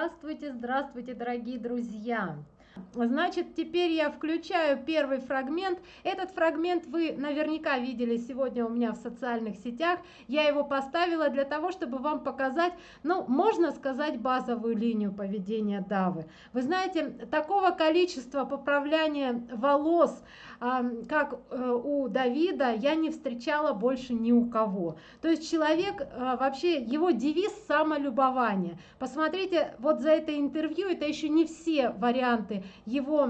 Здравствуйте, здравствуйте, дорогие друзья! Значит, теперь я включаю первый фрагмент. Этот фрагмент вы наверняка видели сегодня у меня в социальных сетях. Я его поставила для того, чтобы вам показать, ну, можно сказать, базовую линию поведения Давы. Вы знаете, такого количества поправляния волос, как э, у Давида, я не встречала больше ни у кого. То есть человек, э, вообще, его девиз самолюбование. Посмотрите, вот за это интервью, это еще не все варианты его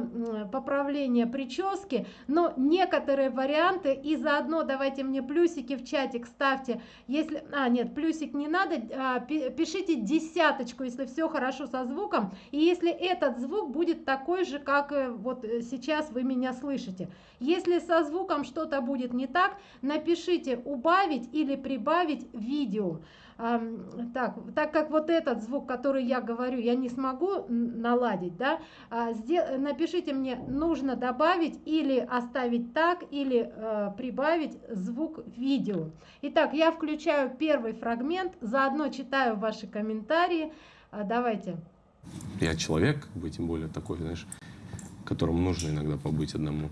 поправления прически, но некоторые варианты и заодно давайте мне плюсики в чатик ставьте, если, а нет, плюсик не надо, а, пишите десяточку, если все хорошо со звуком, и если этот звук будет такой же, как э, вот сейчас вы меня слышите. Если со звуком что-то будет не так, напишите убавить или прибавить видео так, так как вот этот звук, который я говорю, я не смогу наладить, да, а, напишите мне, нужно добавить или оставить так, или э, прибавить звук видео. Итак, я включаю первый фрагмент, заодно читаю ваши комментарии. А, давайте. Я человек, бы, тем более такой, знаешь, которому нужно иногда побыть одному.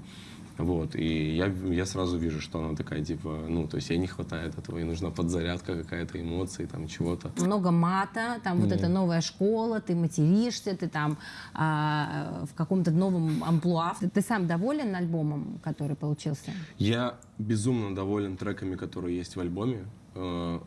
Вот, и я, я сразу вижу, что она такая, типа, ну, то есть ей не хватает этого, ей нужна подзарядка какая-то, эмоций, там, чего-то. Много мата, там Нет. вот эта новая школа, ты материшься, ты там а, в каком-то новом амплуа. Ты, ты сам доволен альбомом, который получился? Я безумно доволен треками, которые есть в альбоме. Э,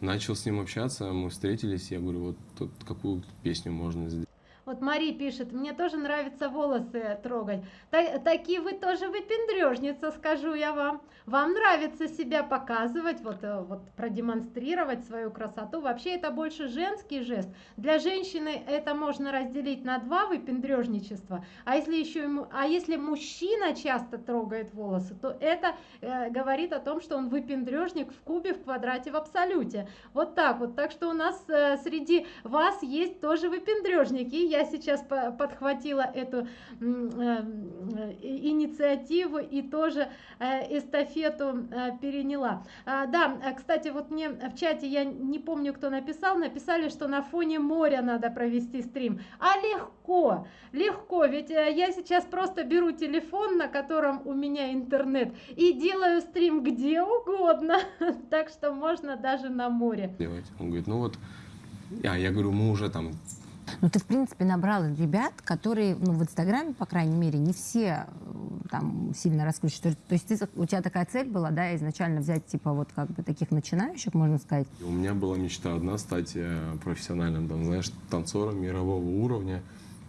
начал с ним общаться, мы встретились, я говорю, вот тут какую песню можно сделать. Вот Мари пишет, мне тоже нравится волосы трогать. Так, такие вы тоже выпендрежница, скажу я вам. Вам нравится себя показывать, вот, э, вот продемонстрировать свою красоту. Вообще это больше женский жест. Для женщины это можно разделить на два выпендрежничества. А если еще а если мужчина часто трогает волосы, то это э, говорит о том, что он выпендрежник в кубе, в квадрате, в абсолюте. Вот так вот. Так что у нас э, среди вас есть тоже выпендрежники я сейчас подхватила эту э, инициативу и тоже э, эстафету э, переняла. А, да, кстати, вот мне в чате, я не помню, кто написал, написали, что на фоне моря надо провести стрим. А легко, легко, ведь я сейчас просто беру телефон, на котором у меня интернет, и делаю стрим где угодно, так что можно даже на море. Он говорит, ну вот, а я говорю, мы уже там ну, ты, в принципе, набрал ребят, которые, ну, в Инстаграме, по крайней мере, не все э, там сильно раскручивают. То есть ты, у тебя такая цель была, да, изначально взять, типа, вот как бы таких начинающих, можно сказать? У меня была мечта одна стать э, профессиональным, там, знаешь, танцором мирового уровня.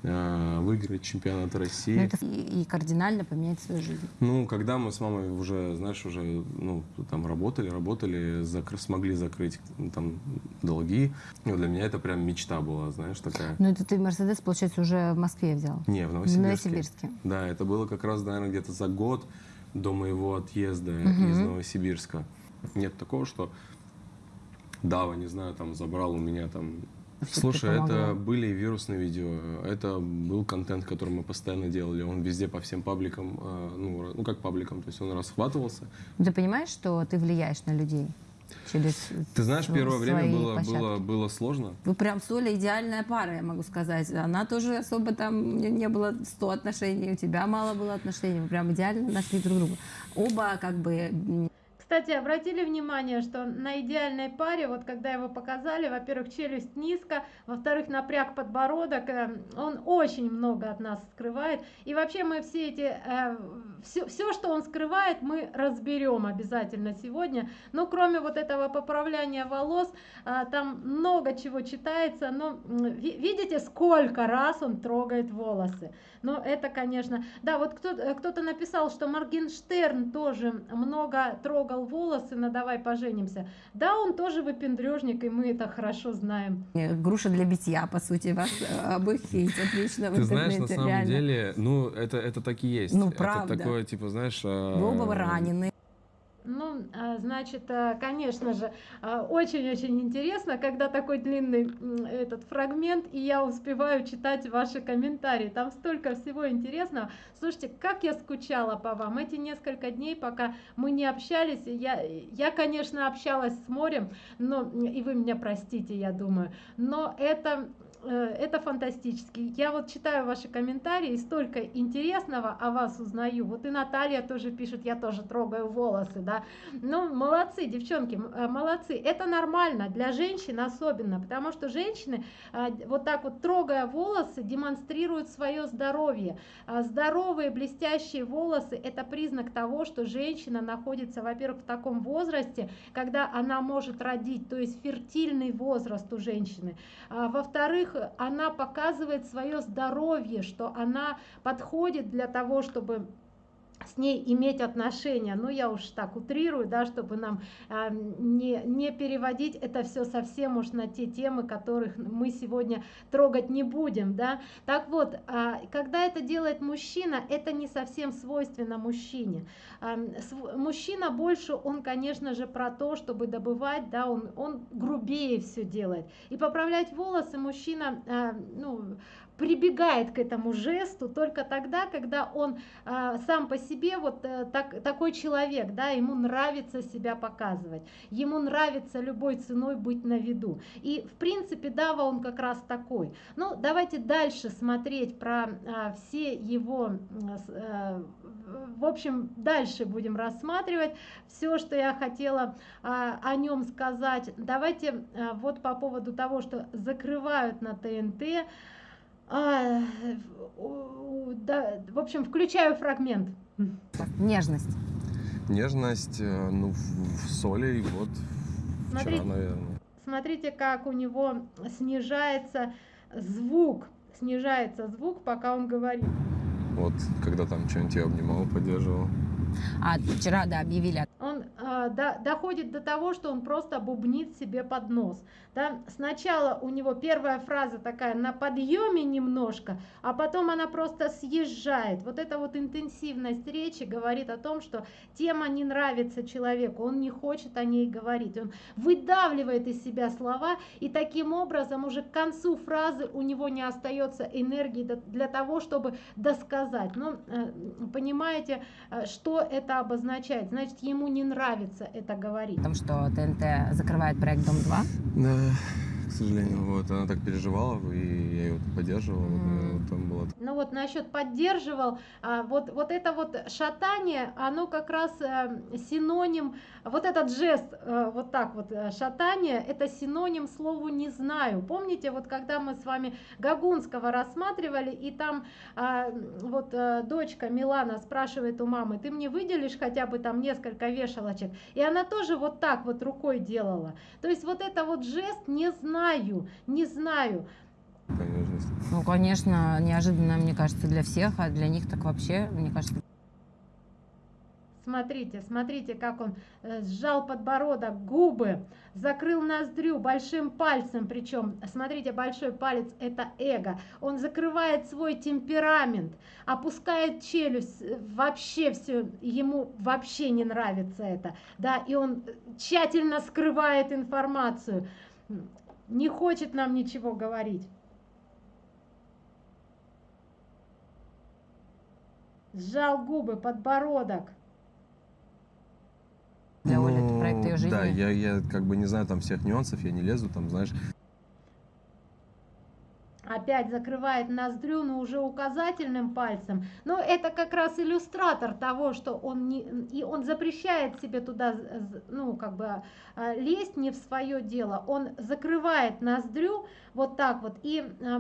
Э, выиграть чемпионат России. Ну, это и, и кардинально поменять свою жизнь. Ну, когда мы с мамой уже, знаешь, уже ну, там работали, работали, закр смогли закрыть там долги, ну, для меня это прям мечта была, знаешь, такая. Ну, это ты Мерседес, получается, уже в Москве взял? Не, в Новосибирске. В Новосибирске. Да, это было как раз, наверное, где-то за год до моего отъезда угу. из Новосибирска. Нет такого, что Дава, не знаю, там забрал у меня там Слушай, это были вирусные видео, это был контент, который мы постоянно делали, он везде по всем пабликам, э, ну, ну как пабликам, то есть он расхватывался. Ты понимаешь, что ты влияешь на людей? Через Ты знаешь, первое время было, было, было сложно. Вы прям с Олей идеальная пара, я могу сказать. Она тоже особо там не, не было 100 отношений, у тебя мало было отношений, вы прям идеально нашли друг друга. Оба как бы кстати, обратили внимание, что на идеальной паре, вот когда его показали, во-первых, челюсть низко, во-вторых, напряг подбородок, э, он очень много от нас скрывает. И вообще мы все эти, э, все, все, что он скрывает, мы разберем обязательно сегодня. Но кроме вот этого поправляния волос, э, там много чего читается. Но видите, сколько раз он трогает волосы. Но это, конечно, да, вот кто-то кто написал, что Моргенштерн тоже много трогал волосы на «давай поженимся». Да, он тоже выпендрежник, и мы это хорошо знаем. Груша для битья, по сути, вас э, обоих отлично в Ты знаешь, на самом деле, ну, это, это так и есть. Ну, правда. Это такое, типа, знаешь... Вы оба ранены. Ну, а, значит, а, конечно же, а, очень-очень интересно, когда такой длинный этот фрагмент, и я успеваю читать ваши комментарии. Там столько всего интересного. Слушайте, как я скучала по вам эти несколько дней, пока мы не общались. Я, я конечно, общалась с морем, но и вы меня простите, я думаю, но это это фантастически. Я вот читаю ваши комментарии, столько интересного о вас узнаю. Вот и Наталья тоже пишет, я тоже трогаю волосы, да. Ну, молодцы, девчонки, э, молодцы. Это нормально для женщин особенно, потому что женщины э, вот так вот трогая волосы демонстрируют свое здоровье. А здоровые блестящие волосы – это признак того, что женщина находится, во-первых, в таком возрасте, когда она может родить, то есть фертильный возраст у женщины. А, во-вторых, во-вторых, она показывает свое здоровье, что она подходит для того, чтобы с ней иметь отношения. Ну, я уж так утрирую, да, чтобы нам э, не, не переводить это все совсем уж на те темы, которых мы сегодня трогать не будем, да. Так вот, э, когда это делает мужчина, это не совсем свойственно мужчине. Э, мужчина больше, он, конечно же, про то, чтобы добывать, да, он, он грубее все делает. И поправлять волосы мужчина, ну, прибегает к этому жесту только тогда, когда он э, сам по себе вот э, так, такой человек, да, ему нравится себя показывать, ему нравится любой ценой быть на виду. И в принципе Дава он как раз такой. Ну, давайте дальше смотреть про э, все его, э, в общем, дальше будем рассматривать все, что я хотела э, о нем сказать. Давайте э, вот по поводу того, что закрывают на ТНТ, а, да, в общем, включаю фрагмент. Нежность. Нежность, э, ну, в, соли, и вот Смотрите, вчера, наверное. Смотрите, как у него снижается звук. Снижается звук, пока он говорит. Вот, когда там что-нибудь я обнимал, поддерживал. А вчера, да, объявили. Э, до, доходит до того, что он просто бубнит себе под нос. Да? Сначала у него первая фраза такая на подъеме немножко, а потом она просто съезжает. Вот эта вот интенсивность речи говорит о том, что тема не нравится человеку, он не хочет о ней говорить. Он выдавливает из себя слова, и таким образом уже к концу фразы у него не остается энергии для того, чтобы досказать. Но э, понимаете, э, что это обозначает? Значит, ему не нравится это говорить. Потому что ТНТ закрывает проект «Дом-2». Да к сожалению. Вот, она так переживала, и я ее поддерживал. Mm. Вот, там было... Ну вот насчет поддерживал, а, вот, вот это вот шатание, оно как раз а, синоним, вот этот жест, а, вот так вот э, шатание, это синоним слову не знаю. Помните, вот когда мы с вами Гагунского рассматривали, и там а, вот дочка Милана спрашивает у мамы, ты мне выделишь хотя бы там несколько вешалочек? И она тоже вот так вот рукой делала. То есть вот это вот жест не знаю знаю, не знаю. Конечно. Ну, конечно, неожиданно, мне кажется, для всех, а для них так вообще, мне кажется. Смотрите, смотрите, как он э, сжал подбородок, губы, закрыл ноздрю большим пальцем, причем, смотрите, большой палец это эго. Он закрывает свой темперамент, опускает челюсть, э, вообще все, ему вообще не нравится это, да, и он тщательно скрывает информацию не хочет нам ничего говорить. Сжал губы, подбородок. Для ну, Оли это проект ее жизни. Да, я, я как бы не знаю там всех нюансов, я не лезу, там, знаешь, опять закрывает ноздрю, но уже указательным пальцем. Но это как раз иллюстратор того, что он не, и он запрещает себе туда, ну, как бы а, лезть не в свое дело. Он закрывает ноздрю вот так вот. И э,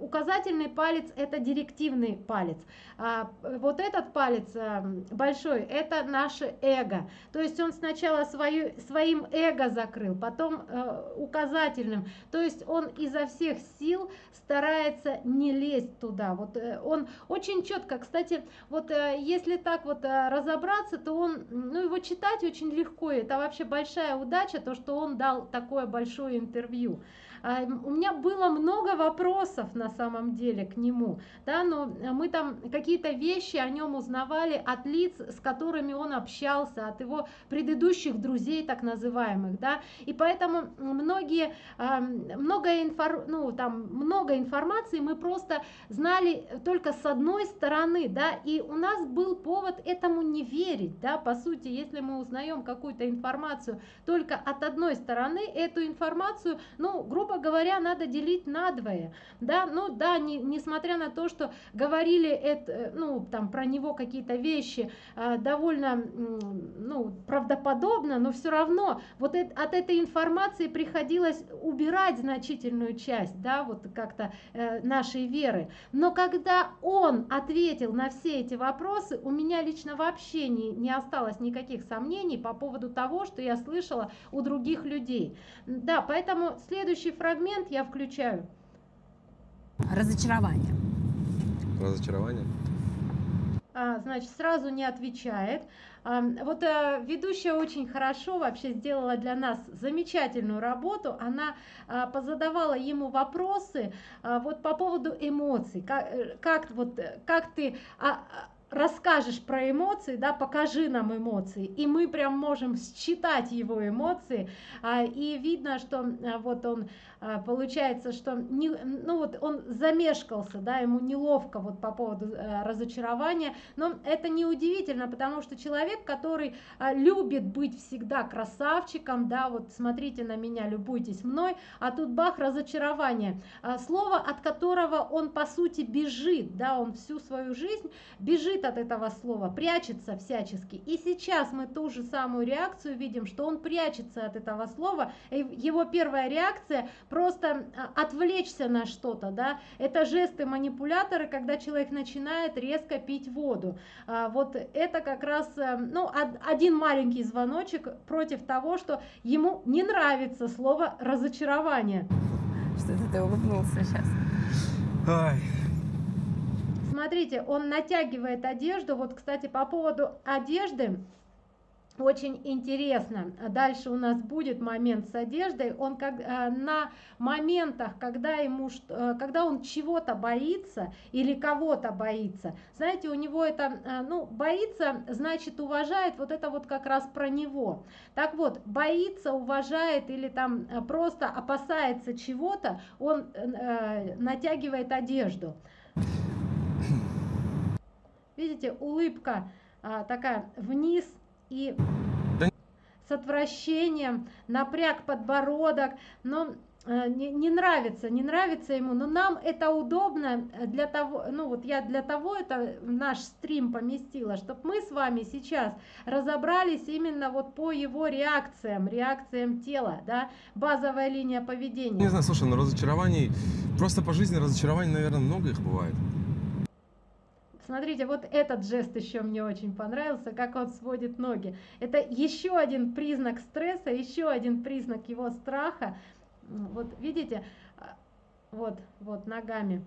указательный палец это директивный палец. А вот этот палец э, большой это наше эго. То есть он сначала свою, своим эго закрыл, потом э, указательным. То есть он изо всех сил старается не лезть туда. Вот э, он очень четко, кстати, вот э, если так вот э, разобраться, то он, ну его читать очень легко. Это вообще большая удача, то, что он дал такое большое интервью. А, у меня было много вопросов на самом деле к нему, да, но мы там какие-то вещи о нем узнавали от лиц, с которыми он общался, от его предыдущих друзей так называемых, да, и поэтому многие, а, много, инфор, ну, там, много информации мы просто знали только с одной стороны, да, и у нас был повод этому не верить, да, по сути, если мы узнаем какую-то информацию только от одной стороны, эту информацию, ну, грубо грубо говоря, надо делить надвое, да, ну да, не, несмотря на то, что говорили это, ну, там, про него какие-то вещи э, довольно, ну, правдоподобно, но все равно вот от этой информации приходилось убирать значительную часть, да, вот как-то э, нашей веры. Но когда он ответил на все эти вопросы, у меня лично вообще не, не осталось никаких сомнений по поводу того, что я слышала у других людей. Да, поэтому следующий фрагмент я включаю. Разочарование. Разочарование? А, значит, сразу не отвечает. А, вот а, ведущая очень хорошо вообще сделала для нас замечательную работу. Она а, позадавала ему вопросы вот по поводу эмоций. Как, э, как, вот, как ты... Расскажешь про эмоции, да, покажи нам эмоции, и мы прям можем считать его эмоции, и видно, что вот он получается, что не, ну вот он замешкался, да, ему неловко вот по поводу а, разочарования, но это не удивительно, потому что человек, который а, любит быть всегда красавчиком, да, вот смотрите на меня, любуйтесь мной, а тут бах разочарование, слово, от которого он по сути бежит, да, он всю свою жизнь бежит от этого слова, прячется всячески. И сейчас мы ту же самую реакцию видим, что он прячется от этого слова. Его первая реакция просто а, отвлечься на что-то, да. Это жесты-манипуляторы, когда человек начинает резко пить воду. А, вот это как раз, э, ну, один маленький звоночек против того, что ему не нравится слово разочарование. Что-то ты улыбнулся сейчас. Ай, смотрите, он натягивает одежду. Вот, кстати, по поводу одежды, очень интересно. Дальше у нас будет момент с одеждой. Он как э, на моментах, когда ему, э, когда он чего-то боится или кого-то боится. Знаете, у него это, э, ну, боится, значит, уважает. Вот это вот как раз про него. Так вот, боится, уважает или там просто опасается чего-то, он натягивает одежду. Видите, улыбка такая вниз и с отвращением, напряг подбородок, но э, не, не нравится, не нравится ему, но нам это удобно для того, ну вот я для того это наш стрим поместила, чтобы мы с вами сейчас разобрались именно вот по его реакциям, реакциям тела, да, базовая линия поведения. Не знаю, слушай, но разочарований, просто по жизни разочарований, наверное, много их бывает. Смотрите, вот этот жест еще мне очень понравился, как он сводит ноги. Это еще один признак стресса, еще один признак его страха. Вот видите, а, вот, вот ногами,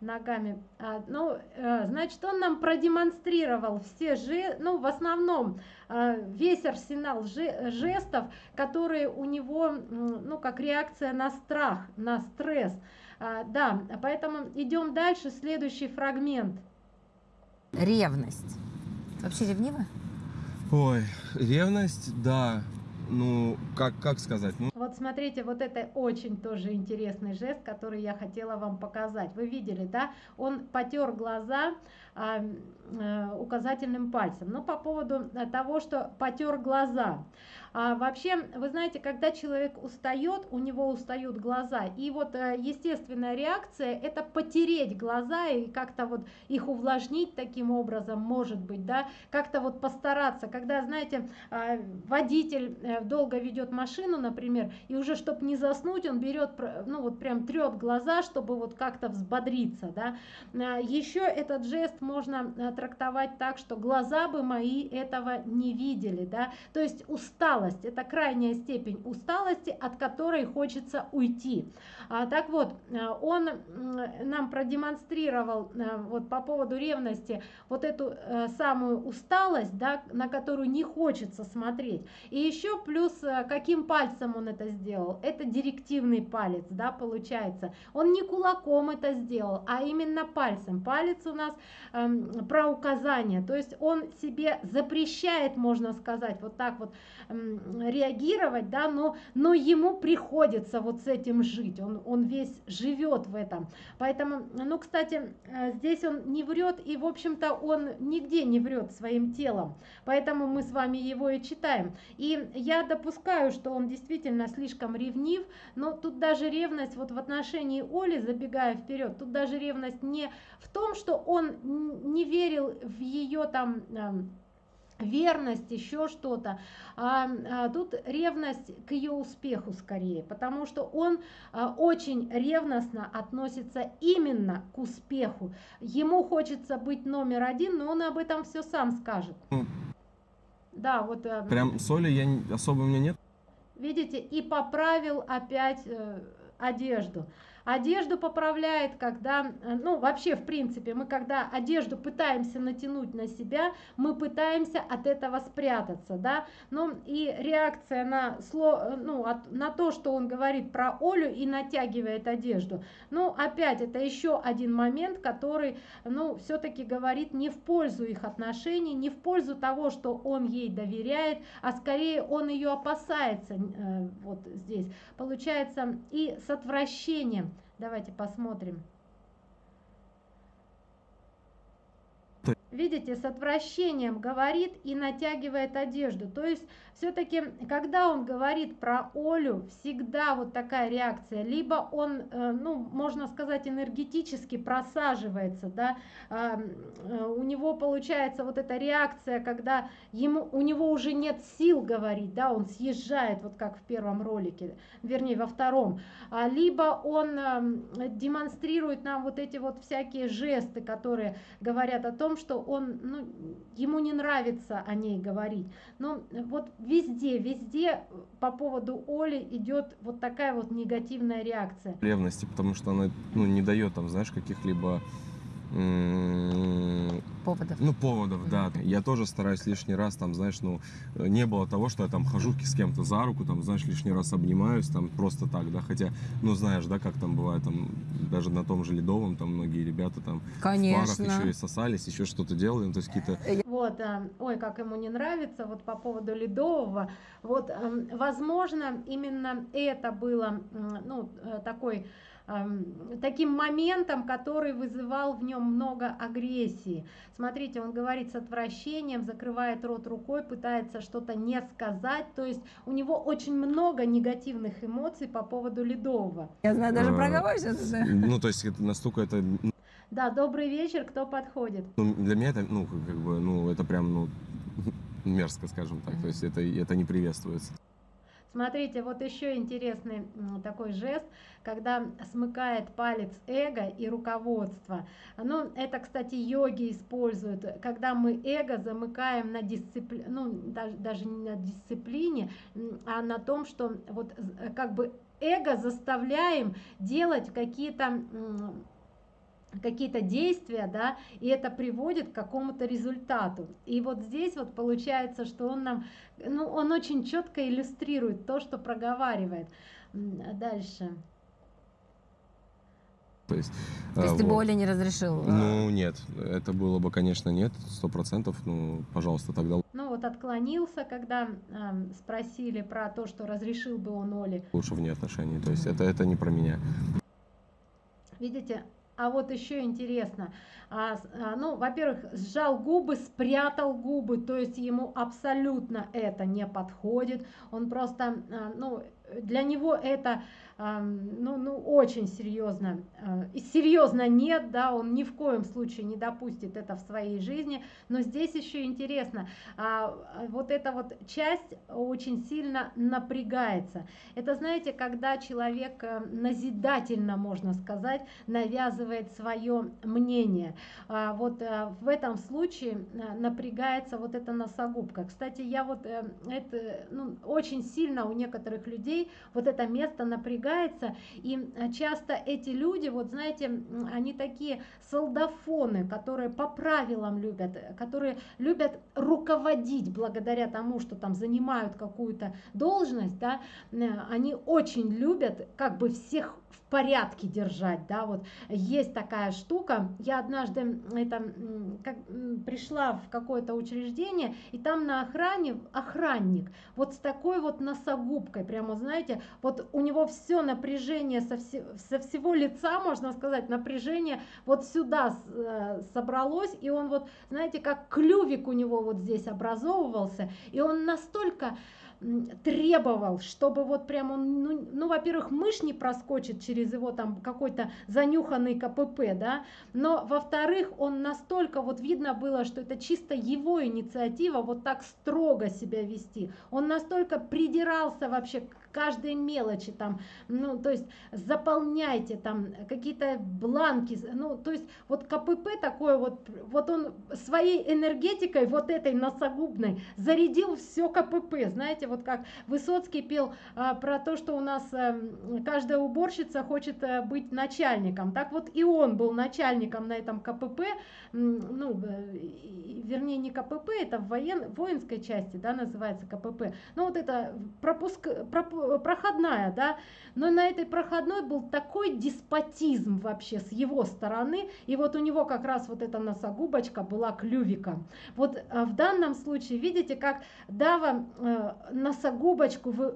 ногами. А, ну, э, значит, он нам продемонстрировал все же, ну, в основном э, весь арсенал жестов, которые у него, ну, как реакция на страх, на стресс. А, да, поэтому идем дальше, следующий фрагмент. Ревность. Вообще ревнива? Ой, ревность, да. Ну, как, как сказать? Ну... Вот смотрите, вот это очень тоже интересный жест, который я хотела вам показать. Вы видели, да? Он потер глаза а, а, указательным пальцем. Но по поводу того, что потер глаза. А вообще, вы знаете, когда человек устает, у него устают глаза, и вот э, естественная реакция это потереть глаза и как-то вот их увлажнить таким образом, может быть, да, как-то вот постараться, когда, знаете, а, водитель э, долго ведет машину, например, и уже чтобы не заснуть, он берет, ну вот прям трет глаза, чтобы вот как-то взбодриться, да. А, Еще этот жест можно э, трактовать так, что глаза бы мои этого не видели, да, то есть устал усталость. Это крайняя степень усталости, от которой хочется уйти. А, так вот, э, он нам продемонстрировал э, вот по поводу ревности вот эту э, самую усталость, да, на которую не хочется смотреть. И еще плюс, каким пальцем он это сделал? Это директивный палец, да, получается. Он не кулаком это сделал, а именно пальцем. Палец у нас эм, про указание, то есть он себе запрещает, можно сказать, вот так вот эм, реагировать, да, но, но ему приходится вот с этим жить, он, он весь живет в этом. Поэтому, ну, кстати, э, здесь он не врет, и, в общем-то, он нигде не врет своим телом, поэтому мы с вами его и читаем. И я допускаю, что он действительно слишком ревнив, но тут даже ревность вот в отношении Оли, забегая вперед, тут даже ревность не в том, что он не верил в ее там верность, еще что-то. А, а, тут ревность к ее успеху скорее, потому что он а, очень ревностно относится именно к успеху. Ему хочется быть номер один, но он об этом все сам скажет. Ну, да, вот. Э, Прям соли я особо у меня нет. Видите, и поправил опять э, одежду. Одежду поправляет, когда, э, ну вообще в принципе, мы когда одежду пытаемся натянуть на себя, мы пытаемся от этого спрятаться, да, ну и реакция на, сло, э, ну, от, на то, что он говорит про Олю и натягивает одежду, ну опять это еще один момент, который, ну все-таки говорит не в пользу их отношений, не в пользу того, что он ей доверяет, а скорее он ее опасается, э, вот здесь, получается, и с отвращением Давайте посмотрим. Видите, с отвращением говорит и натягивает одежду. То есть все-таки, когда он говорит про Олю, всегда вот такая реакция. Либо он, э, ну, можно сказать, энергетически просаживается, да, э, у него получается вот эта реакция, когда ему, у него уже нет сил говорить, да, он съезжает, вот как в первом ролике, вернее, во втором. А либо он э, демонстрирует нам вот эти вот всякие жесты, которые говорят о том, что он, ну, ему не нравится о ней говорить. Но вот везде, везде по поводу Оли идет вот такая вот негативная реакция. Ревности, потому что она ну, не дает там, знаешь, каких-либо поводов. Ну, поводов, да. Я тоже стараюсь лишний раз, там, знаешь, ну, не было того, что я там хожу с кем-то за руку, там, знаешь, лишний раз обнимаюсь, там, просто так, да, хотя, ну, знаешь, да, как там бывает, там, даже на том же Ледовом, там, многие ребята там Конечно. в парах еще и сосались, еще что-то делали, ну, то есть какие-то... Вот, а, ой, как ему не нравится, вот по поводу Ледового, вот, возможно, именно это было, ну, э, такой таким моментом, который вызывал в нем много агрессии. Смотрите, он говорит с отвращением, закрывает рот рукой, пытается что-то не сказать, то есть у него очень много негативных эмоций по поводу Ледового. Я знаю, даже проговоришься. Ну, то есть это настолько это... Да, добрый вечер, кто подходит? Ну, для меня это, ну, как бы, ну, это прям, ну, мерзко, скажем так, то есть это, это не приветствуется. Смотрите, вот еще интересный такой жест, когда смыкает палец эго и руководство. Ну, это, кстати, йоги используют, когда мы эго замыкаем на дисциплине, ну, даже, даже не на дисциплине, а на том, что вот как бы эго заставляем делать какие-то какие-то действия, да, и это приводит к какому-то результату. И вот здесь вот получается, что он нам, ну, он очень четко иллюстрирует то, что проговаривает. Дальше. То есть, То есть а, ты вот. бы Оле не разрешил? А? Ну, нет. Это было бы, конечно, нет, сто процентов. Ну, пожалуйста, тогда... Ну, вот отклонился, когда э, спросили про то, что разрешил бы он Оле. Лучше вне отношений. То есть это, это не про меня. Видите, а вот еще интересно, а, а, ну, во-первых, сжал губы, спрятал губы, то есть ему абсолютно это не подходит. Он просто, а, ну, для него это ну, ну, очень серьезно. А, и серьезно нет, да, он ни в коем случае не допустит это в своей жизни. Но здесь еще интересно, а, вот эта вот часть очень сильно напрягается. Это, знаете, когда человек э, назидательно, можно сказать, навязывает свое мнение. А, вот э, в этом случае э, напрягается вот эта носогубка. Кстати, я вот это, ну, очень сильно у некоторых людей вот это место напрягается напрягается, и э, часто эти люди, вот знаете, они такие солдафоны, которые по правилам любят, которые любят руководить благодаря тому, что там занимают какую-то должность, да, э, они очень любят как бы всех порядке держать, да, вот есть такая штука. Я однажды это как, пришла в какое-то учреждение, и там на охране охранник, вот с такой вот носогубкой, прямо, знаете, вот у него все напряжение со, все, со всего лица, можно сказать, напряжение вот сюда э, собралось, и он вот, знаете, как клювик у него вот здесь образовывался, и он настолько требовал, чтобы вот прям он, ну, ну во-первых, мышь не проскочит через его там какой-то занюханный КПП, да, но во-вторых, он настолько вот видно было, что это чисто его инициатива вот так строго себя вести. Он настолько придирался вообще к каждой мелочи там, ну, то есть заполняйте там какие-то бланки, ну, то есть вот КПП такое вот, вот он своей энергетикой вот этой носогубной зарядил все КПП, знаете, вот как Высоцкий пел а, про то, что у нас а, каждая уборщица хочет а, быть начальником, так вот и он был начальником на этом КПП, ну, вернее не КПП, это в воен, воинской части, да, называется КПП, ну вот это пропуск, пропуск проходная, да, но на этой проходной был такой деспотизм вообще с его стороны, и вот у него как раз вот эта носогубочка была клювиком. Вот э, в данном случае, видите, как Дава э, носогубочку вы,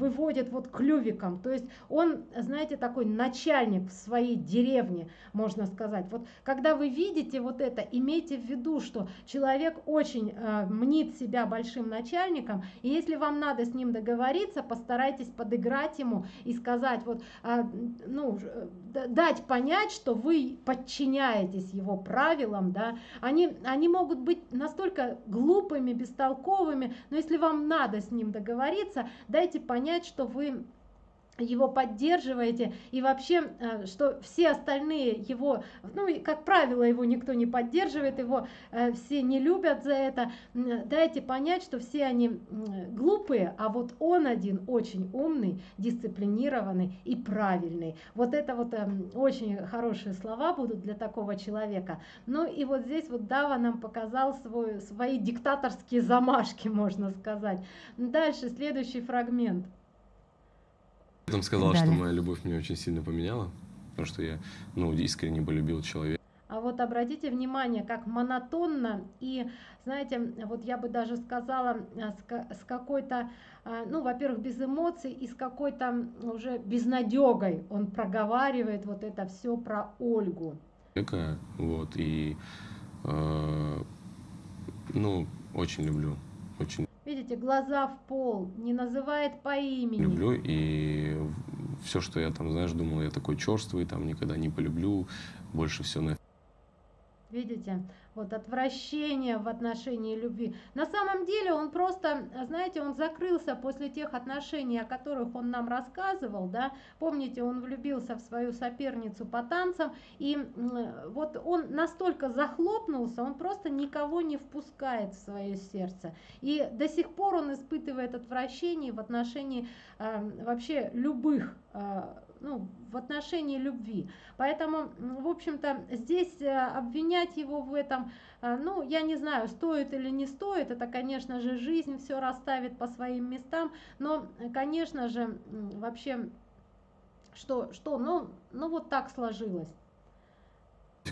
выводит вот клювиком, то есть он, знаете, такой начальник в своей деревне, можно сказать. Вот когда вы видите вот это, имейте в виду, что человек очень э, мнит себя большим начальником, и если вам надо с ним договориться, постарайтесь подыграть ему и сказать, вот, э, ну, дать понять, что вы подчиняетесь его правилам, да, они, они могут быть настолько глупыми, бестолковыми, но если вам надо с ним договориться, дайте понять, что вы его поддерживаете и вообще э, что все остальные его ну и как правило его никто не поддерживает его э, все не любят за это. Дайте понять что все они глупые а вот он один очень умный дисциплинированный и правильный. Вот это вот эм, очень хорошие слова будут для такого человека. Ну и вот здесь вот Дава нам показал свой свои диктаторские замашки можно сказать. Дальше следующий фрагмент Потом сказал, Далее. что моя любовь меня очень сильно поменяла, потому что я, ну, искренне полюбил человека. А вот обратите внимание, как монотонно и, знаете, вот я бы даже сказала, с, с какой-то, а, ну, во-первых, без эмоций и с какой-то уже безнадегой он проговаривает вот это все про Ольгу. Вот, и, э, ну, очень люблю, очень Видите, глаза в пол, не называет по имени. Люблю, и все, что я там, знаешь, думал, я такой черствый, там никогда не полюблю, больше все на Видите, вот отвращение в отношении любви. На самом деле он просто, знаете, он закрылся после тех отношений, о которых он нам рассказывал, да. Помните, он влюбился в свою соперницу по танцам, и вот он настолько захлопнулся, он просто никого не впускает в свое сердце. И до сих пор он испытывает отвращение в отношении э, вообще любых э, ну, в отношении любви. Поэтому, в общем-то, здесь э, обвинять его в этом, э, ну, я не знаю, стоит или не стоит, это, конечно же, жизнь все расставит по своим местам, но, конечно же, вообще, что, что, ну, ну вот так сложилось.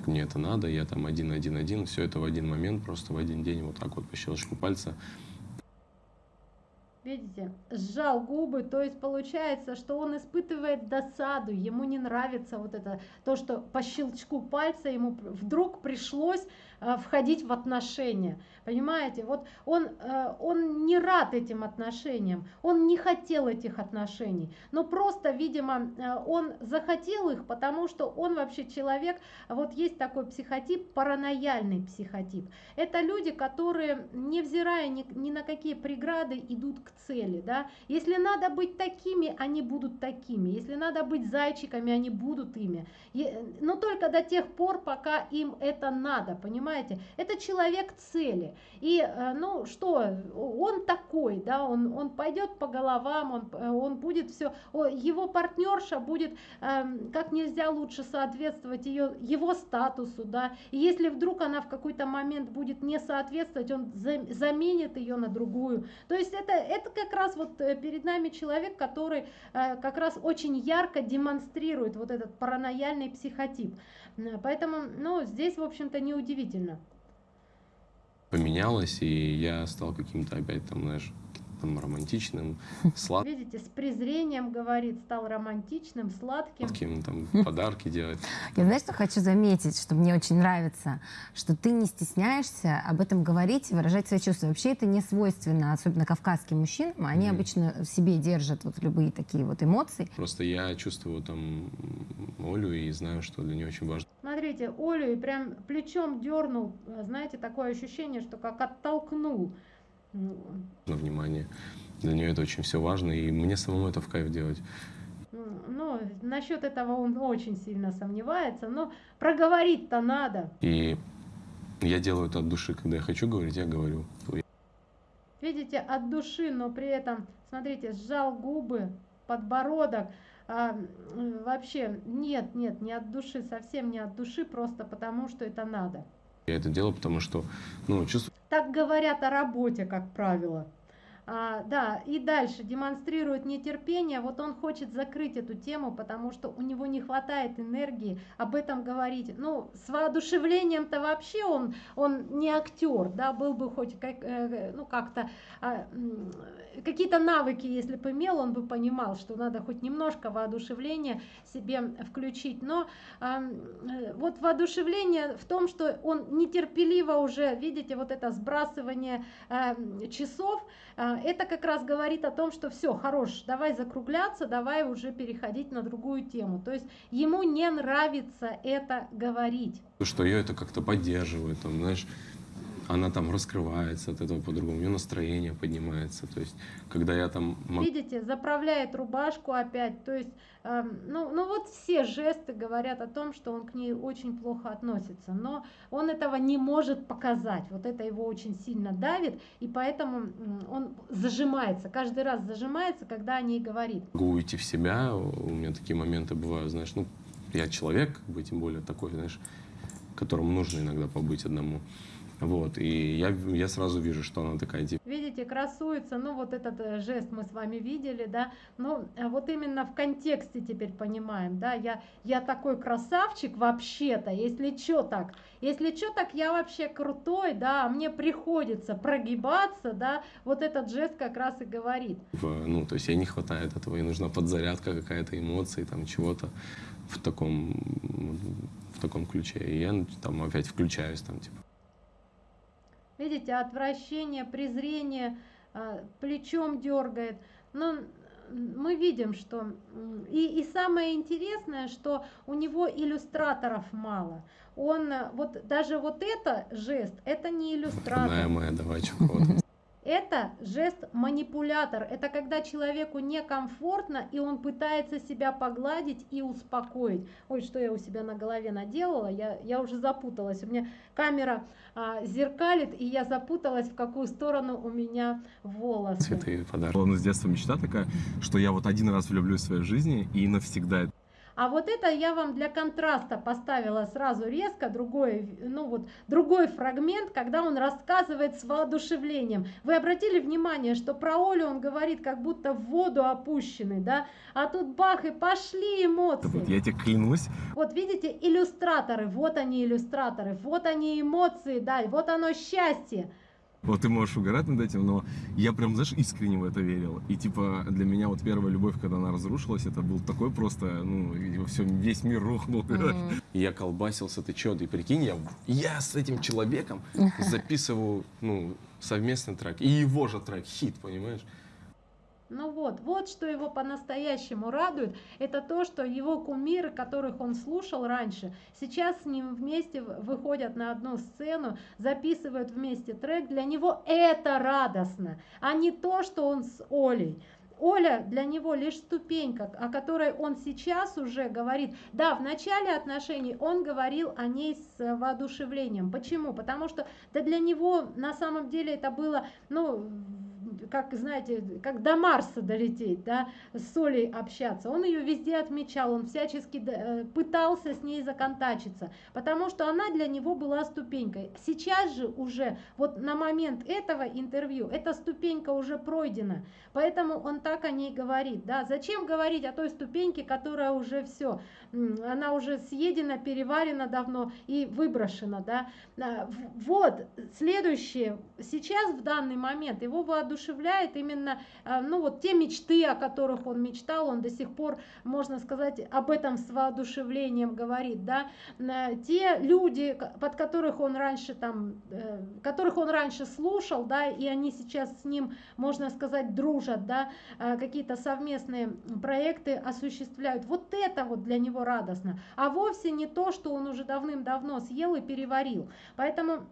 Мне это надо, я там один-один-один, все это в один момент, просто в один день, вот так вот по щелчку пальца видите, сжал губы, то есть получается, что он испытывает досаду, ему не нравится вот это, то, что по щелчку пальца ему вдруг пришлось входить в отношения. Понимаете, вот он, э, он не рад этим отношениям, он не хотел этих отношений, но просто, видимо, э, он захотел их, потому что он вообще человек, вот есть такой психотип, паранояльный психотип. Это люди, которые, невзирая ни, ни на какие преграды, идут к цели. Да? Если надо быть такими, они будут такими. Если надо быть зайчиками, они будут ими. Но только до тех пор, пока им это надо, понимаете? Понимаете? Это человек цели. И, э, ну, что, он такой, да, он, он пойдет по головам, он, э, он будет все, его партнерша будет эм, как нельзя лучше соответствовать ее, его статусу, да, и если вдруг она в какой-то момент будет не соответствовать, он заменит ее на другую. То есть это, это как раз вот э, перед нами человек, который как раз очень ярко демонстрирует вот этот паранояльный психотип. Поэтому, ну, здесь, в общем-то, неудивительно. Поменялось, и я стал каким-то опять там, знаешь, там, романтичным, сладким. Видите, с презрением говорит, стал романтичным, сладким. Сладким, там, подарки делать. Я знаешь, что хочу заметить, что мне очень нравится, что ты не стесняешься об этом говорить и выражать свои чувства. Вообще это не свойственно, особенно кавказским мужчинам. Они mm. обычно в себе держат вот любые такие вот эмоции. Просто я чувствую там Олю и знаю, что для нее очень важно. Смотрите, Олю и прям плечом дернул, знаете, такое ощущение, что как оттолкнул. На внимание. Для нее это очень все важно, и мне самому это в кайф делать. Ну, насчет этого он очень сильно сомневается, но проговорить-то надо. И я делаю это от души, когда я хочу говорить, я говорю. Видите, от души, но при этом, смотрите, сжал губы, подбородок. А, вообще, нет, нет, не от души, совсем не от души, просто потому что это надо. Я это делаю, потому что, ну, чувствую... Так говорят о работе, как правило. А, да, и дальше демонстрирует нетерпение. Вот он хочет закрыть эту тему, потому что у него не хватает энергии об этом говорить. Ну, с воодушевлением-то вообще он, он не актер, да, был бы хоть как, э, ну, как-то а, какие-то навыки, если бы имел, он бы понимал, что надо хоть немножко воодушевления себе включить. Но а, вот воодушевление в том, что он нетерпеливо уже, видите, вот это сбрасывание а, часов, а, это как раз говорит о том, что все, хорош, давай закругляться, давай уже переходить на другую тему. То есть ему не нравится это говорить. Что ее это как-то поддерживает, там, знаешь, она там раскрывается от этого по-другому, у нее настроение поднимается. То есть, когда я там... Видите, заправляет рубашку опять. То есть, э, ну, ну вот все жесты говорят о том, что он к ней очень плохо относится. Но он этого не может показать. Вот это его очень сильно давит, и поэтому он зажимается. Каждый раз зажимается, когда о ней говорит. Могу уйти в себя, у меня такие моменты бывают, знаешь, ну, я человек, как бы, тем более такой, знаешь, которому нужно иногда побыть одному. Вот, и я, я сразу вижу, что она такая типа. Видите, красуется, ну вот этот э, жест мы с вами видели, да, ну а вот именно в контексте теперь понимаем, да, я, я такой красавчик вообще-то, если что так, если что так я вообще крутой, да, а мне приходится прогибаться, да, вот этот жест как раз и говорит. Ну, то есть ей не хватает этого, ей нужна подзарядка какая-то эмоции, там чего-то в таком, в таком ключе, и я там опять включаюсь, там типа. Видите, отвращение, презрение, а, плечом дергает. Но мы видим, что... И, и самое интересное, что у него иллюстраторов мало. Он, вот даже вот это жест, это не иллюстратор. Моя, давай, Это жест манипулятор. Это когда человеку некомфортно, и он пытается себя погладить и успокоить. Ой, что я у себя на голове наделала, я, я уже запуталась. У меня камера а, зеркалит, и я запуталась, в какую сторону у меня волосы. Цветы подарки. Была с детства мечта такая, что я вот один раз влюблюсь в своей жизни и навсегда а вот это я вам для контраста поставила сразу резко, другой, ну вот, другой фрагмент, когда он рассказывает с воодушевлением. Вы обратили внимание, что про Олю он говорит, как будто в воду опущенный, да? А тут бах, и пошли эмоции. Вот я тебе клянусь. Вот видите, иллюстраторы, вот они иллюстраторы, вот они эмоции, да, вот оно счастье. Вот ты можешь угорать над этим, но я прям, знаешь, искренне в это верил. И типа для меня вот первая любовь, когда она разрушилась, это был такой просто, ну, все, весь мир рухнул. Mm-hmm. Я колбасился, ты чё, ты прикинь, я, я с этим человеком записываю, ну, совместный трек. И его же трек, хит, понимаешь? Ну вот, вот что его по-настоящему радует, это то, что его кумиры, которых он слушал раньше, сейчас с ним вместе выходят на одну сцену, записывают вместе трек, для него это радостно, а не то, что он с Олей. Оля для него лишь ступенька, о которой он сейчас уже говорит. Да, в начале отношений он говорил о ней с воодушевлением. Почему? Потому что да для него на самом деле это было, ну, как, знаете, как до Марса долететь, да, с Солей общаться. Он ее везде отмечал, он всячески э, пытался с ней законтачиться, потому что она для него была ступенькой. Сейчас же уже, вот на момент этого интервью, эта ступенька уже пройдена, поэтому он так о ней говорит, да. Зачем говорить о той ступеньке, которая уже все, она уже съедена, переварена давно и выброшена, да. А, вот, следующее, сейчас в данный момент его воодушевляет именно, а, ну вот те мечты, о которых он мечтал, он до сих пор, можно сказать, об этом с воодушевлением говорит, да, те люди, под которых он раньше там, э, которых он раньше слушал, да, и они сейчас с ним, можно сказать, дружат, да, какие-то совместные проекты осуществляют. Вот это вот для него радостно, а вовсе не то, что он уже давным-давно съел и переварил. Поэтому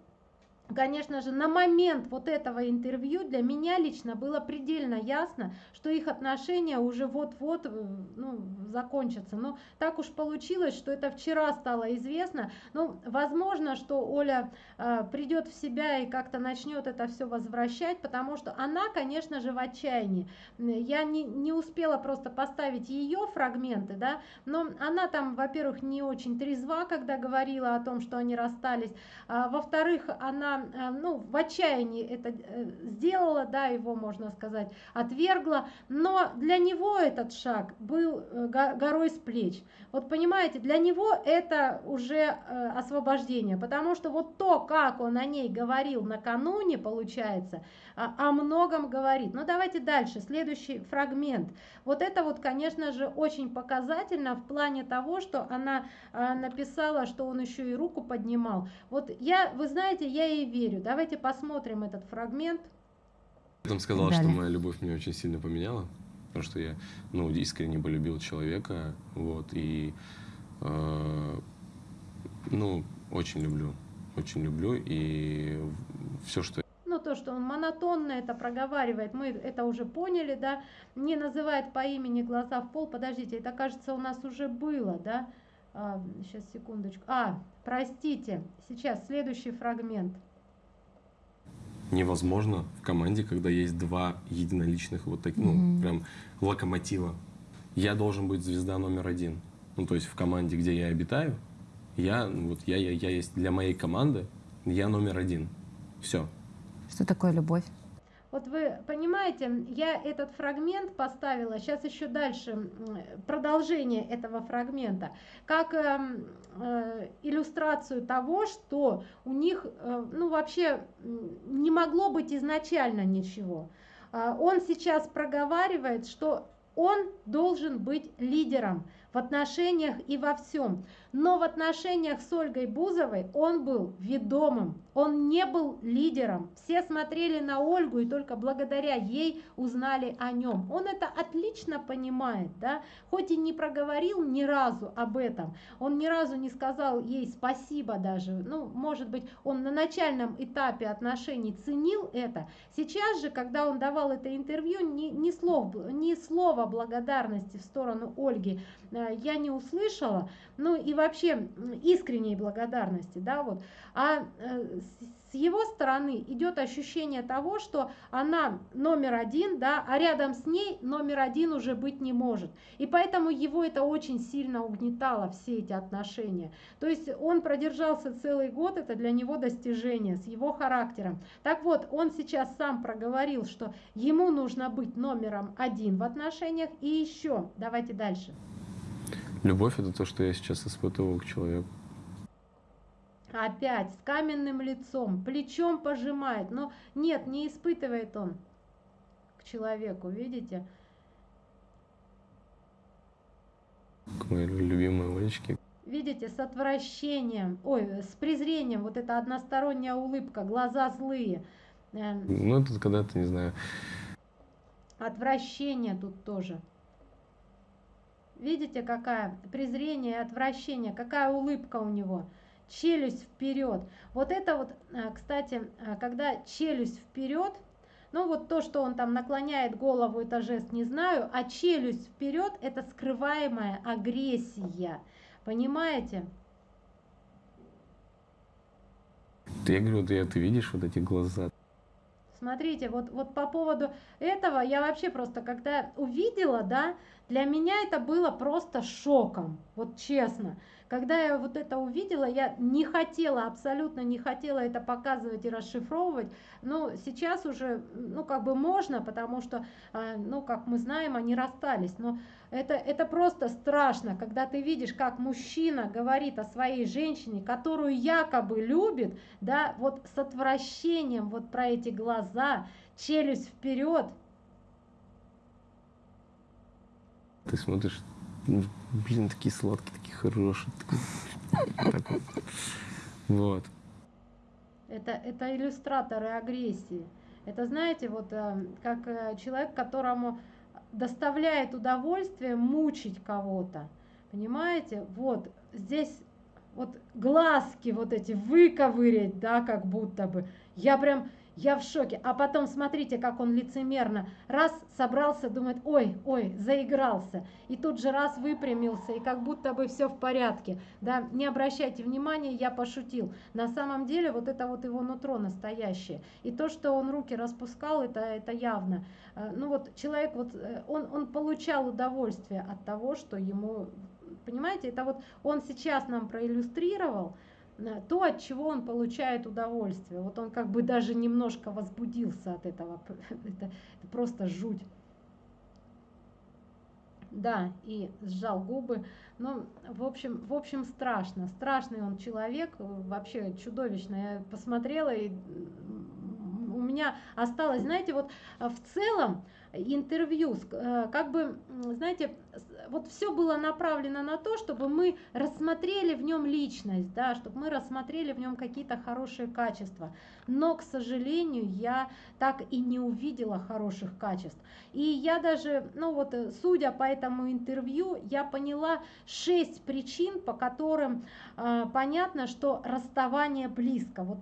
Конечно же, на момент вот этого интервью для меня лично было предельно ясно, что их отношения уже вот-вот э, ну, закончатся. Но так уж получилось, что это вчера стало известно. Ну, возможно, что Оля э, придет в себя и как-то начнет это все возвращать, потому что она, конечно же, в отчаянии. Я не, не успела просто поставить ее фрагменты, да, но она там, во-первых, не очень трезва, когда говорила о том, что они расстались. А, во-вторых, она Э, ну, в отчаянии это э, сделала, да, его, можно сказать, отвергла, но для него этот шаг был э, горой с плеч. Вот понимаете, для него это уже освобождение, потому что вот то, как он о ней говорил накануне, получается, о многом говорит. Но давайте дальше, следующий фрагмент. Вот это вот, конечно же, очень показательно в плане того, что она написала, что он еще и руку поднимал. Вот я, вы знаете, я ей верю. Давайте посмотрим этот фрагмент. Я там сказал, Далее. что моя любовь меня очень сильно поменяла, потому что я, ну, искренне полюбил человека, вот, и, э, ну, очень люблю, очень люблю, и все, что ну, то, что он монотонно это проговаривает, мы это уже поняли, да, не называет по имени глаза в пол, подождите, это, кажется, у нас уже было, да, а, сейчас, секундочку, а, простите, сейчас, следующий фрагмент невозможно в команде, когда есть два единоличных вот таких, ну, mm-hmm. прям локомотива. Я должен быть звезда номер один. Ну, то есть в команде, где я обитаю, я, вот я, я, я есть для моей команды, я номер один. Все. Что такое любовь? Вот вы понимаете, я этот фрагмент поставила, сейчас еще дальше продолжение этого фрагмента, как э, э, иллюстрацию того, что у них э, ну вообще не могло быть изначально ничего. Э, он сейчас проговаривает, что он должен быть лидером в отношениях и во всем. Но в отношениях с Ольгой Бузовой он был ведомым, он не был лидером. Все смотрели на Ольгу и только благодаря ей узнали о нем. Он это отлично понимает, да, хоть и не проговорил ни разу об этом, он ни разу не сказал ей спасибо даже, ну, может быть, он на начальном этапе отношений ценил это. Сейчас же, когда он давал это интервью, ни, ни, слов, ни слова благодарности в сторону Ольги э, я не услышала, ну и вообще искренней благодарности, да, вот. А э, с его стороны идет ощущение того, что она номер один, да, а рядом с ней номер один уже быть не может. И поэтому его это очень сильно угнетало, все эти отношения. То есть он продержался целый год, это для него достижение с его характером. Так вот, он сейчас сам проговорил, что ему нужно быть номером один в отношениях. И еще, давайте дальше. Любовь это то, что я сейчас испытывал к человеку. Опять с каменным лицом, плечом пожимает. Но нет, не испытывает он к человеку, видите? К моей любимой Олечке. Видите, с отвращением, ой, с презрением, вот эта односторонняя улыбка, глаза злые. Э, ну, это когда-то, не знаю. Отвращение тут тоже. Видите, какая презрение и отвращение, какая улыбка у него. Челюсть вперед. Вот это вот, э, кстати, э, когда челюсть вперед, ну вот то, что он там наклоняет голову, это жест не знаю, а челюсть вперед это скрываемая агрессия. Понимаете? Я говорю, ты, ты видишь вот эти глаза? Смотрите, вот, вот по поводу этого я вообще просто, когда увидела, да, для меня это было просто шоком, вот честно. Когда я вот это увидела, я не хотела, абсолютно не хотела это показывать и расшифровывать, но сейчас уже, ну, как бы можно, потому что, а, ну, как мы знаем, они расстались, но это, это просто страшно, когда ты видишь, как мужчина говорит о своей женщине, которую якобы любит, да, вот с отвращением, вот про эти глаза, челюсть вперед. Ты смотришь, ну, блин, такие сладкие, такие хорошие. Вот. Это, это иллюстраторы агрессии. Это, знаете, вот э, как э, человек, которому доставляет удовольствие мучить кого-то. Понимаете? Вот здесь вот глазки вот эти выковырять, да, как будто бы. Я прям, я в шоке. А потом смотрите, как он лицемерно. Раз собрался, думает, ой, ой, заигрался. И тут же раз выпрямился, и как будто бы все в порядке. Да, не обращайте внимания, я пошутил. На самом деле вот это вот его нутро настоящее. И то, что он руки распускал, это, это явно. А, ну вот человек, вот э, он, он получал удовольствие от того, что ему, понимаете, это вот он сейчас нам проиллюстрировал, Э, то, от чего он получает удовольствие. Вот он как бы даже немножко возбудился от этого. Это, это просто жуть. Да, и сжал губы. Ну, в общем, в общем, страшно. Страшный он человек, вообще чудовищно. Я посмотрела, и у меня осталось, знаете, вот э, в целом интервью, э, как бы, знаете, вот все было направлено на то, чтобы мы рассмотрели в нем личность, да, чтобы мы рассмотрели в нем какие-то хорошие качества. Но, к сожалению, я так и не увидела хороших качеств. И я даже, ну вот, судя по этому интервью, я поняла шесть причин, по которым э, понятно, что расставание близко. Вот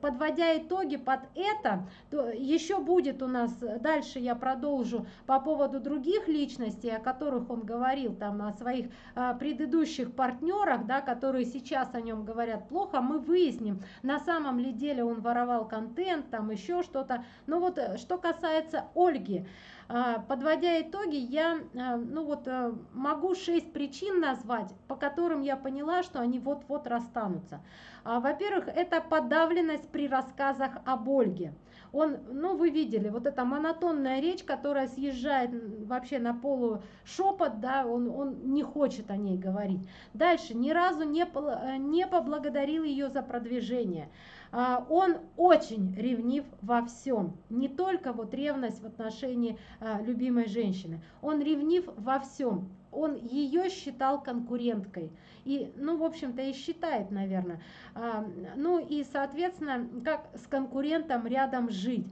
подводя итоги под это, то еще будет у нас, дальше я продолжу по поводу других личностей, о которых он говорит, говорил там о своих а, предыдущих партнерах, да, которые сейчас о нем говорят плохо, мы выясним, на самом ли деле он воровал контент, там еще что-то. Но вот э, что касается Ольги, а, Подводя итоги, я а, ну вот, э, могу шесть причин назвать, по которым я поняла, что они вот-вот расстанутся. Во-первых, это подавленность при рассказах об Ольге он, ну вы видели, вот эта монотонная речь, которая съезжает вообще на полу шепот, да, он, он не хочет о ней говорить. Дальше, ни разу не, э, не поблагодарил ее за продвижение. А, он очень ревнив во всем, не только вот ревность в отношении а, любимой женщины, он ревнив во всем, он ее считал конкуренткой. И, ну, в общем-то, и считает, наверное. А, ну и, соответственно, как с конкурентом рядом жить.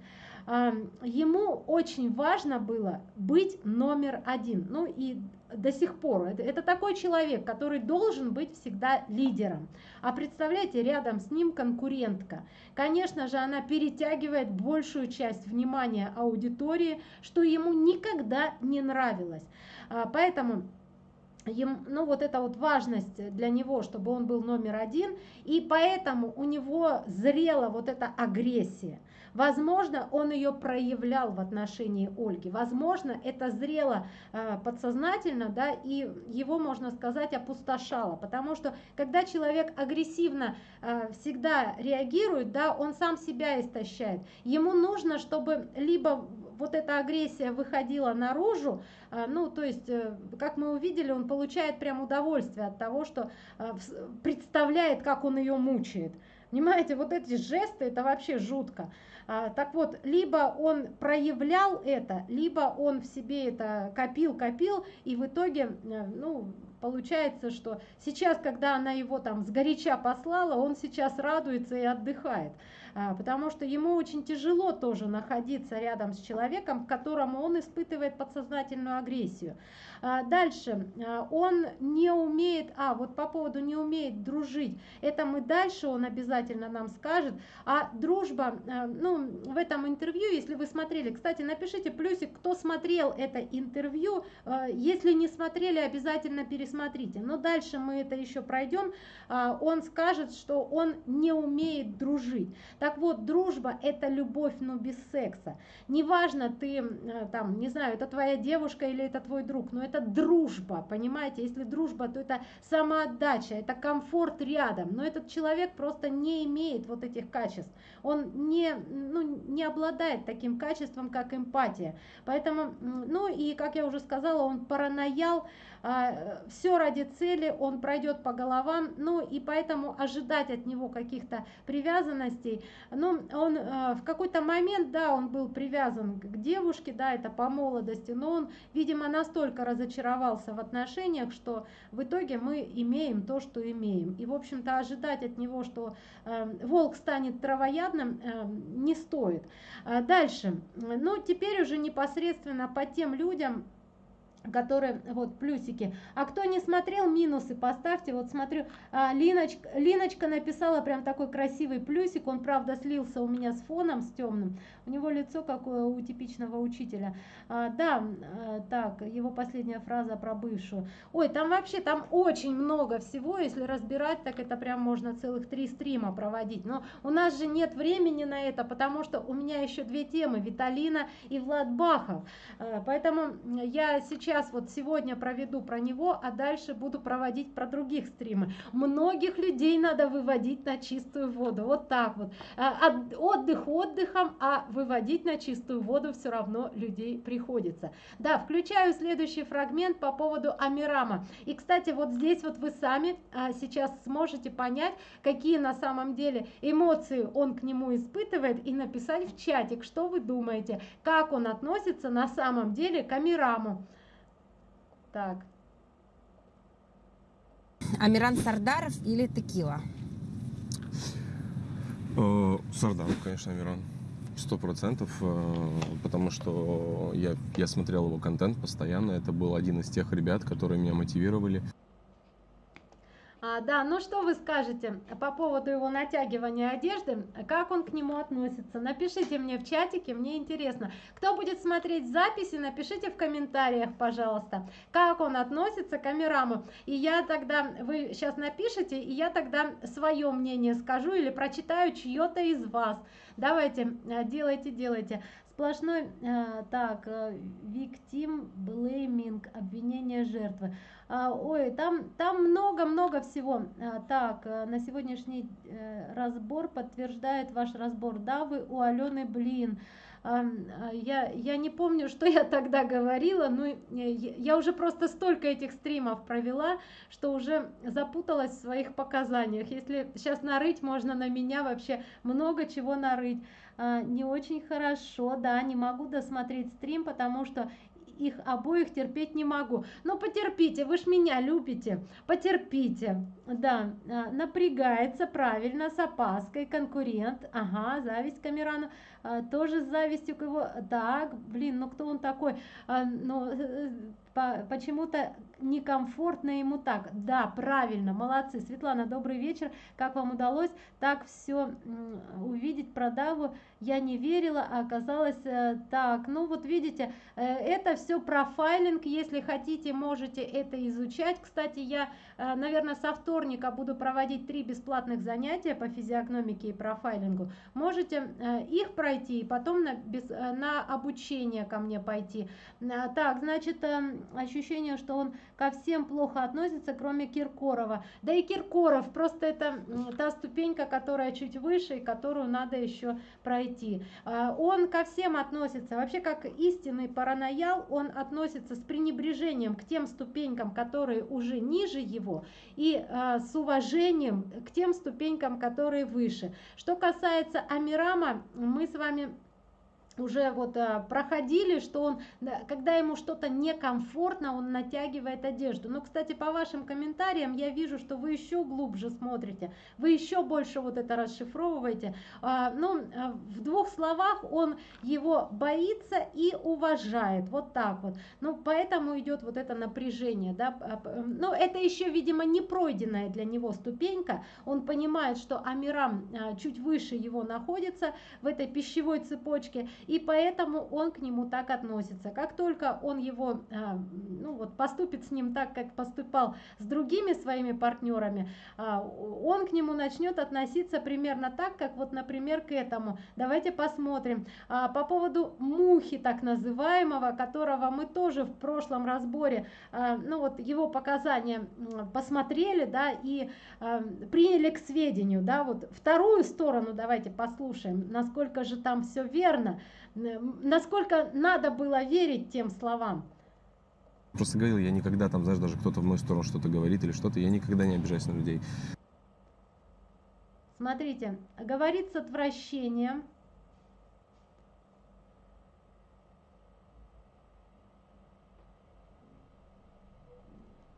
Ему очень важно было быть номер один. Ну и до сих пор. Это, это такой человек, который должен быть всегда лидером. А представляете, рядом с ним конкурентка. Конечно же, она перетягивает большую часть внимания аудитории, что ему никогда не нравилось. А, поэтому ну вот эта вот важность для него, чтобы он был номер один, и поэтому у него зрела вот эта агрессия. Возможно, он ее проявлял в отношении Ольги, возможно, это зрело э, подсознательно, да, и его, можно сказать, опустошало, потому что когда человек агрессивно э, всегда реагирует, да, он сам себя истощает. Ему нужно, чтобы либо вот эта агрессия выходила наружу, а, ну, то есть, э, как мы увидели, он получает прям удовольствие от того, что а, представляет, как он ее мучает. Понимаете, вот эти жесты, это вообще жутко. А, так вот, либо он проявлял это, либо он в себе это копил, копил, и в итоге, э, ну, получается, что сейчас, когда она его там сгоряча послала, он сейчас радуется и отдыхает. А, потому что ему очень тяжело тоже находиться рядом с человеком, к которому он испытывает подсознательную агрессию. А, дальше, а, он не умеет, а вот по поводу не умеет дружить, это мы дальше, он обязательно нам скажет, а дружба, ну, в этом интервью, если вы смотрели, кстати, напишите плюсик, кто смотрел это интервью, если не смотрели, обязательно пересмотрите смотрите. Но дальше мы это еще пройдем. А, он скажет, что он не умеет дружить. Так вот, дружба это любовь, но без секса. Неважно, ты там, не знаю, это твоя девушка или это твой друг, но это дружба, понимаете? Если дружба, то это самоотдача, это комфорт рядом. Но этот человек просто не имеет вот этих качеств. Он не, ну, не обладает таким качеством, как эмпатия. Поэтому, ну и, как я уже сказала, он параноял, все ради цели, он пройдет по головам, ну и поэтому ожидать от него каких-то привязанностей, ну он а, в какой-то момент, да, он был привязан к девушке, да, это по молодости, но он, видимо, настолько разочаровался в отношениях, что в итоге мы имеем то, что имеем. И, в общем-то, ожидать от него, что э, волк станет травоядным, э, не стоит. Дальше, ну теперь уже непосредственно по тем людям, которые вот плюсики. А кто не смотрел минусы поставьте. Вот смотрю а, линочка линочка написала прям такой красивый плюсик. Он правда слился у меня с фоном с темным. У него лицо какое у типичного учителя. А, да а, так его последняя фраза про бывшую. Ой там вообще там очень много всего. Если разбирать так это прям можно целых три стрима проводить. Но у нас же нет времени на это потому что у меня еще две темы. Виталина и влад бахов. А, поэтому я сейчас сейчас вот сегодня проведу про него, а дальше буду проводить про других стримы. Многих людей надо выводить на чистую воду. Вот так вот. А, отдых отдыхом, а выводить на чистую воду все равно людей приходится. Да, включаю следующий фрагмент по поводу Амирама. И, кстати, вот здесь вот вы сами а, сейчас сможете понять, какие на самом деле эмоции он к нему испытывает и написать в чатик, что вы думаете, как он относится на самом деле к Амираму. Так. Амиран Сардаров или Текила? Э, Сардаров, конечно, Амиран. Сто процентов, э, потому что я, я смотрел его контент постоянно. Это был один из тех ребят, которые меня мотивировали. А, да, ну что вы скажете по поводу его натягивания одежды, как он к нему относится? Напишите мне в чатике, мне интересно. Кто будет смотреть записи, напишите в комментариях, пожалуйста, как он относится к Амираму. И я тогда, вы сейчас напишите, и я тогда свое мнение скажу или прочитаю чье-то из вас. Давайте, э, делайте, делайте. Сплошной, э, так, э, victim blaming, обвинение жертвы. А, ой, там там много-много всего. А, так, э, на сегодняшний э, разбор подтверждает ваш разбор. Да, вы у Алены, блин. А, я, я не помню, что я тогда говорила, но я уже просто столько этих стримов провела, что уже запуталась в своих показаниях. Если сейчас нарыть, можно на меня вообще много чего нарыть. Не очень хорошо, да, не могу досмотреть стрим, потому что их обоих терпеть не могу. Но потерпите, вы ж меня любите, потерпите. Да, а, напрягается правильно, с опаской, конкурент, ага, зависть Камерану, а, тоже с завистью к его, так, блин, ну кто он такой, а, ну, почему-то некомфортно ему так. Да, правильно, молодцы. Светлана, добрый вечер. Как вам удалось так все увидеть про Даву? Я не верила, а оказалось э, так. Ну вот видите, э, это все профайлинг. Если хотите, можете это изучать. Кстати, я, э, наверное, со вторника буду проводить три бесплатных занятия по физиогномике и профайлингу. Можете их пройти и потом на, без, на обучение ко мне пойти. Так, значит, ощущение, что он ко всем плохо относится, кроме Киркорова. Да и Киркоров, просто это та ступенька, которая чуть выше и которую надо еще пройти. А, он ко всем относится, вообще как истинный параноял, он относится с пренебрежением к тем ступенькам, которые уже ниже его, и а, с уважением к тем ступенькам, которые выше. Что касается Амирама, мы с вами уже вот а, проходили, что он, когда ему что-то некомфортно, он натягивает одежду. Но, кстати, по вашим комментариям я вижу, что вы еще глубже смотрите, вы еще больше вот это расшифровываете. А, ну, а, в двух словах он его боится и уважает, вот так вот. Ну, поэтому идет вот это напряжение, да. Но это еще, видимо, не пройденная для него ступенька. Он понимает, что Амирам чуть выше его находится в этой пищевой цепочке, и поэтому он к нему так относится. Как только он его, а, ну вот поступит с ним так, как поступал с другими своими партнерами, а, он к нему начнет относиться примерно так, как вот, например, к этому. Давайте посмотрим. А, по поводу мухи так называемого, которого мы тоже в прошлом разборе, ну вот его показания посмотрели, да, и приняли к сведению, да, вот вторую сторону давайте послушаем, насколько же там все верно, насколько надо было верить тем словам. Просто говорил, я никогда там, знаешь, даже кто-то в мою сторону что-то говорит или что-то, я никогда не обижаюсь на людей. Смотрите, говорит с отвращением,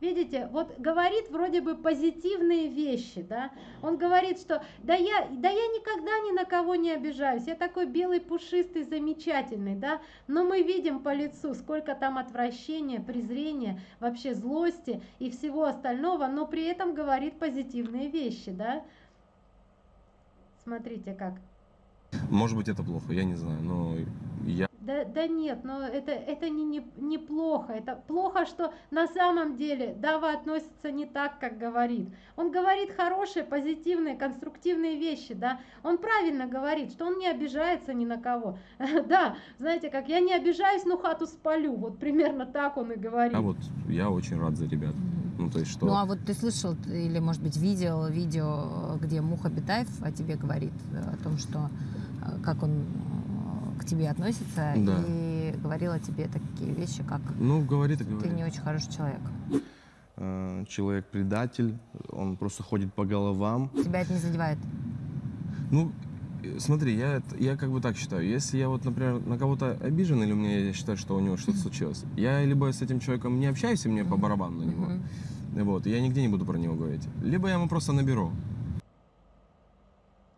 Видите, вот говорит вроде бы позитивные вещи, да. Он говорит, что да я, да я никогда ни на кого не обижаюсь, я такой белый, пушистый, замечательный, да. Но мы видим по лицу, сколько там отвращения, презрения, вообще злости и всего остального, но при этом говорит позитивные вещи, да. Смотрите как. Может быть это плохо, я не знаю, но я да, да нет, но это, это не, не, не плохо. Это плохо, что на самом деле Дава относится не так, как говорит. Он говорит хорошие, позитивные, конструктивные вещи, да. Он правильно говорит, что он не обижается ни на кого. Да, знаете, как я не обижаюсь, но хату спалю. Вот примерно так он и говорит. А вот я очень рад за ребят. Ну, то есть что... Ну, а вот ты слышал или, может быть, видел видео, где Муха Бетаев о тебе говорит, э, о том, что э, как он тебе относится да. и говорила тебе такие вещи, как ну, говорит и говорит. ты не очень хороший человек. Э, человек предатель, он просто ходит по головам. Тебя это не задевает? Ну, смотри, я, я как бы так считаю. Если я вот, например, на кого-то обижен, или меня я считаю, что у него что-то случилось, я либо с этим человеком не общаюсь, и мне по барабану на него, вот, я нигде не буду про него говорить, либо я ему просто наберу.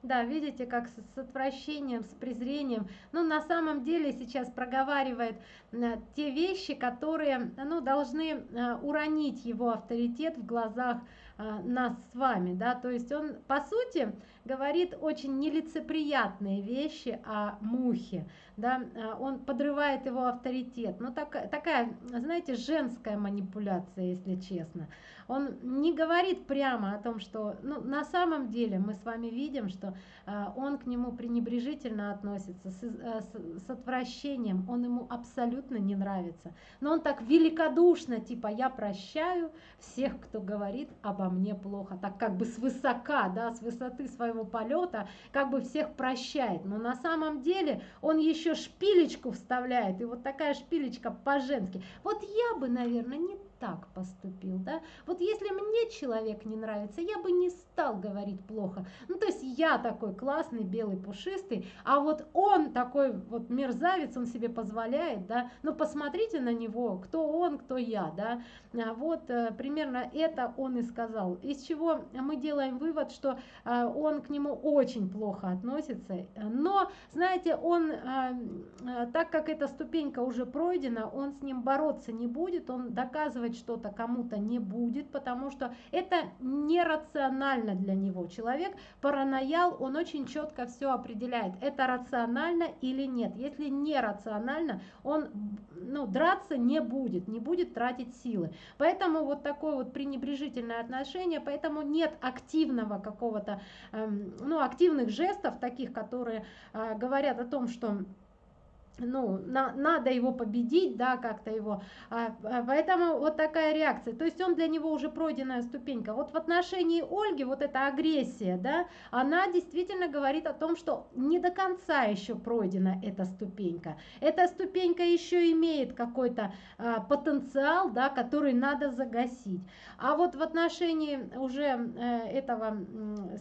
Да, видите, как с, отвращением, с презрением. Ну, на самом деле сейчас проговаривает э, те вещи, которые, ну, должны э, уронить его авторитет в глазах э, нас с вами, да, то есть он, по сути, говорит очень нелицеприятные вещи о мухе, да, он подрывает его авторитет, ну, так, такая, знаете, женская манипуляция, если честно он не говорит прямо о том, что ну, на самом деле мы с вами видим, что э, он к нему пренебрежительно относится, с, э, с, с отвращением, он ему абсолютно не нравится. Но он так великодушно, типа я прощаю всех, кто говорит обо мне плохо, так как бы свысока, да, с высоты своего полета, как бы всех прощает. Но на самом деле он еще шпилечку вставляет, и вот такая шпилечка по-женски. Вот я бы, наверное, не так поступил, да? Вот если мне человек не нравится, я бы не стал говорить плохо. Ну, то есть я такой классный, белый, пушистый, а вот он такой вот мерзавец, он себе позволяет, да? Ну, посмотрите на него, кто он, кто я, да? А вот э, примерно это он и сказал. Из чего мы делаем вывод, что э, он к нему очень плохо относится, но, знаете, он, э, так как эта ступенька уже пройдена, он с ним бороться не будет, он доказывает доказывать что-то кому-то не будет, потому что это нерационально для него. Человек параноял, он очень четко все определяет, это рационально или нет. Если нерационально, он ну, драться не будет, не будет тратить силы. Поэтому вот такое вот пренебрежительное отношение, поэтому нет активного какого-то, эм, ну, активных жестов, таких, которые э, говорят о том, что ну, на, надо его победить, да, как-то его, а, а, поэтому вот такая реакция, то есть он для него уже пройденная ступенька. Вот в отношении Ольги вот эта агрессия, да, она действительно говорит о том, что не до конца еще пройдена эта ступенька. Эта ступенька еще имеет какой-то а, потенциал, да, который надо загасить. А вот в отношении уже э, этого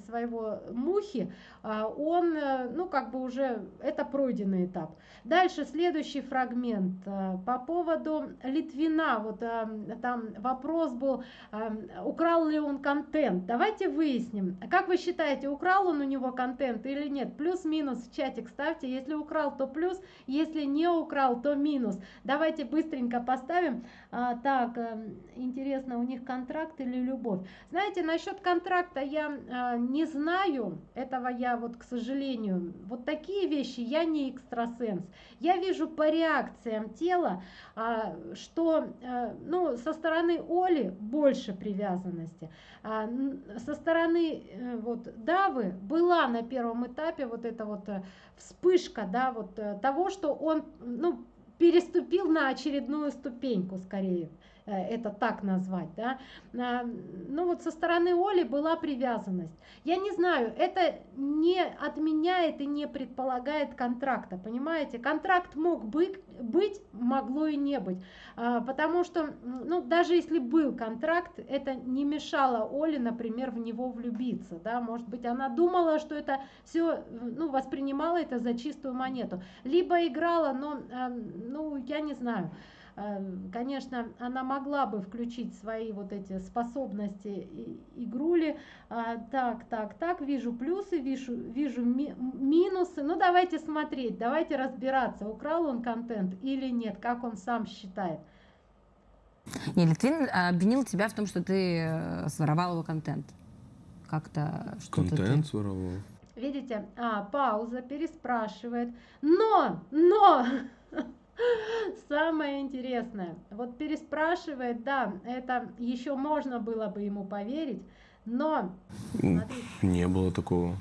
своего мухи, а, он, э, ну, как бы уже, это пройденный этап. Дальше дальше следующий фрагмент э, по поводу Литвина. Вот там вопрос был, украл ли он контент. Давайте выясним. Как вы считаете, украл он у него контент или нет? Плюс-минус в чатик ставьте. Если украл, то плюс. Если не украл, то минус. Давайте быстренько поставим. А, так, интересно, у них контракт или любовь? Знаете, насчет контракта я не знаю. Этого я вот, к сожалению, вот такие вещи я не экстрасенс. Я вижу по реакциям тела, а, что а, ну, со стороны Оли больше привязанности. А, со стороны э, вот, Давы была на первом этапе вот эта вот э, вспышка да, вот, э, того, что он ну, переступил на очередную ступеньку скорее. Э, это так назвать, да, а, ну вот со стороны Оли была привязанность. Я не знаю, это не отменяет и не предполагает контракта, понимаете? Контракт мог быть, быть могло и не быть, а, потому что, ну, даже если был контракт, это не мешало Оле, например, в него влюбиться, да, может быть, она думала, что это все, ну, воспринимала это за чистую монету, либо играла, но, а, ну, я не знаю, конечно, она могла бы включить свои вот эти способности игрули. А, так, так, так, вижу плюсы, вижу, вижу ми минусы. Ну, давайте смотреть, давайте разбираться, украл он контент или нет, как он сам считает. Не, Литвин обвинил тебя в том, что ты э, своровал его контент. Как-то что-то Контент ты... своровал? Видите, а, пауза, переспрашивает. Но, но, Самое интересное, вот переспрашивает, да, это еще можно было бы ему поверить, но... Смотрите, Не было такого.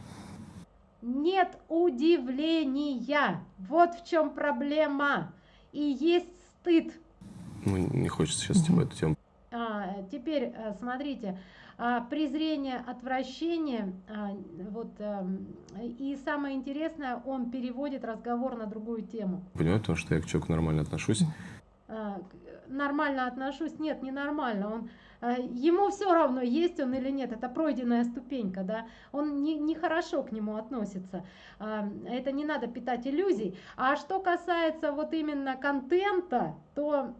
Нет удивления. Вот в чем проблема. И есть стыд. Ну, не хочется сейчас типа эту тему. А, теперь э, смотрите, презрение, отвращение. А, вот, эм, и самое интересное, он переводит разговор на другую тему. Понимаю, потому что я к человеку нормально отношусь. А, нормально отношусь, нет, не нормально. Он, ему все равно, есть он или нет, это пройденная ступенька, да, он не, не хорошо к нему относится, это не надо питать иллюзий. А что касается вот именно контента, то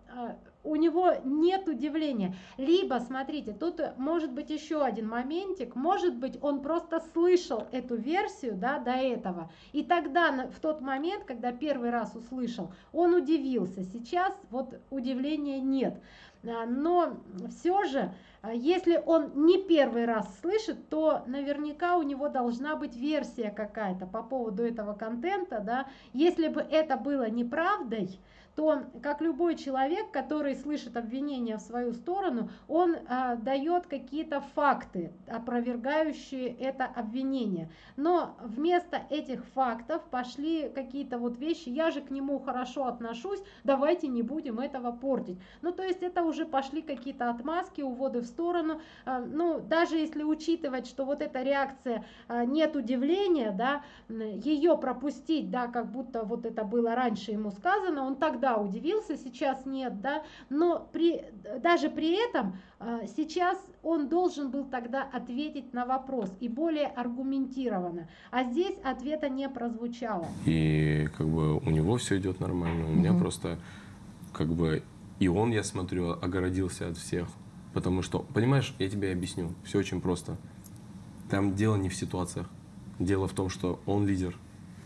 у него нет удивления. Либо, смотрите, тут может быть еще один моментик, может быть он просто слышал эту версию да, до этого, и тогда в тот момент, когда первый раз услышал, он удивился. Сейчас вот удивления нет. А, но все же, а, если он не первый раз слышит, то наверняка у него должна быть версия какая-то по поводу этого контента. Да? Если бы это было неправдой, то как любой человек, который слышит обвинения в свою сторону, он а, дает какие-то факты, опровергающие это обвинение. Но вместо этих фактов пошли какие-то вот вещи, я же к нему хорошо отношусь, давайте не будем этого портить. Ну то есть это уже пошли какие-то отмазки, уводы в сторону. А, ну даже если учитывать, что вот эта реакция а, нет удивления, да, ее пропустить, да, как будто вот это было раньше ему сказано, он тогда тогда удивился, сейчас нет, да, но при, даже при этом а, сейчас он должен был тогда ответить на вопрос и более аргументированно, а здесь ответа не прозвучало. И как бы у него все идет нормально, у меня угу. просто как бы и он, я смотрю, огородился от всех, потому что, понимаешь, я тебе объясню, все очень просто. Там дело не в ситуациях, дело в том, что он лидер,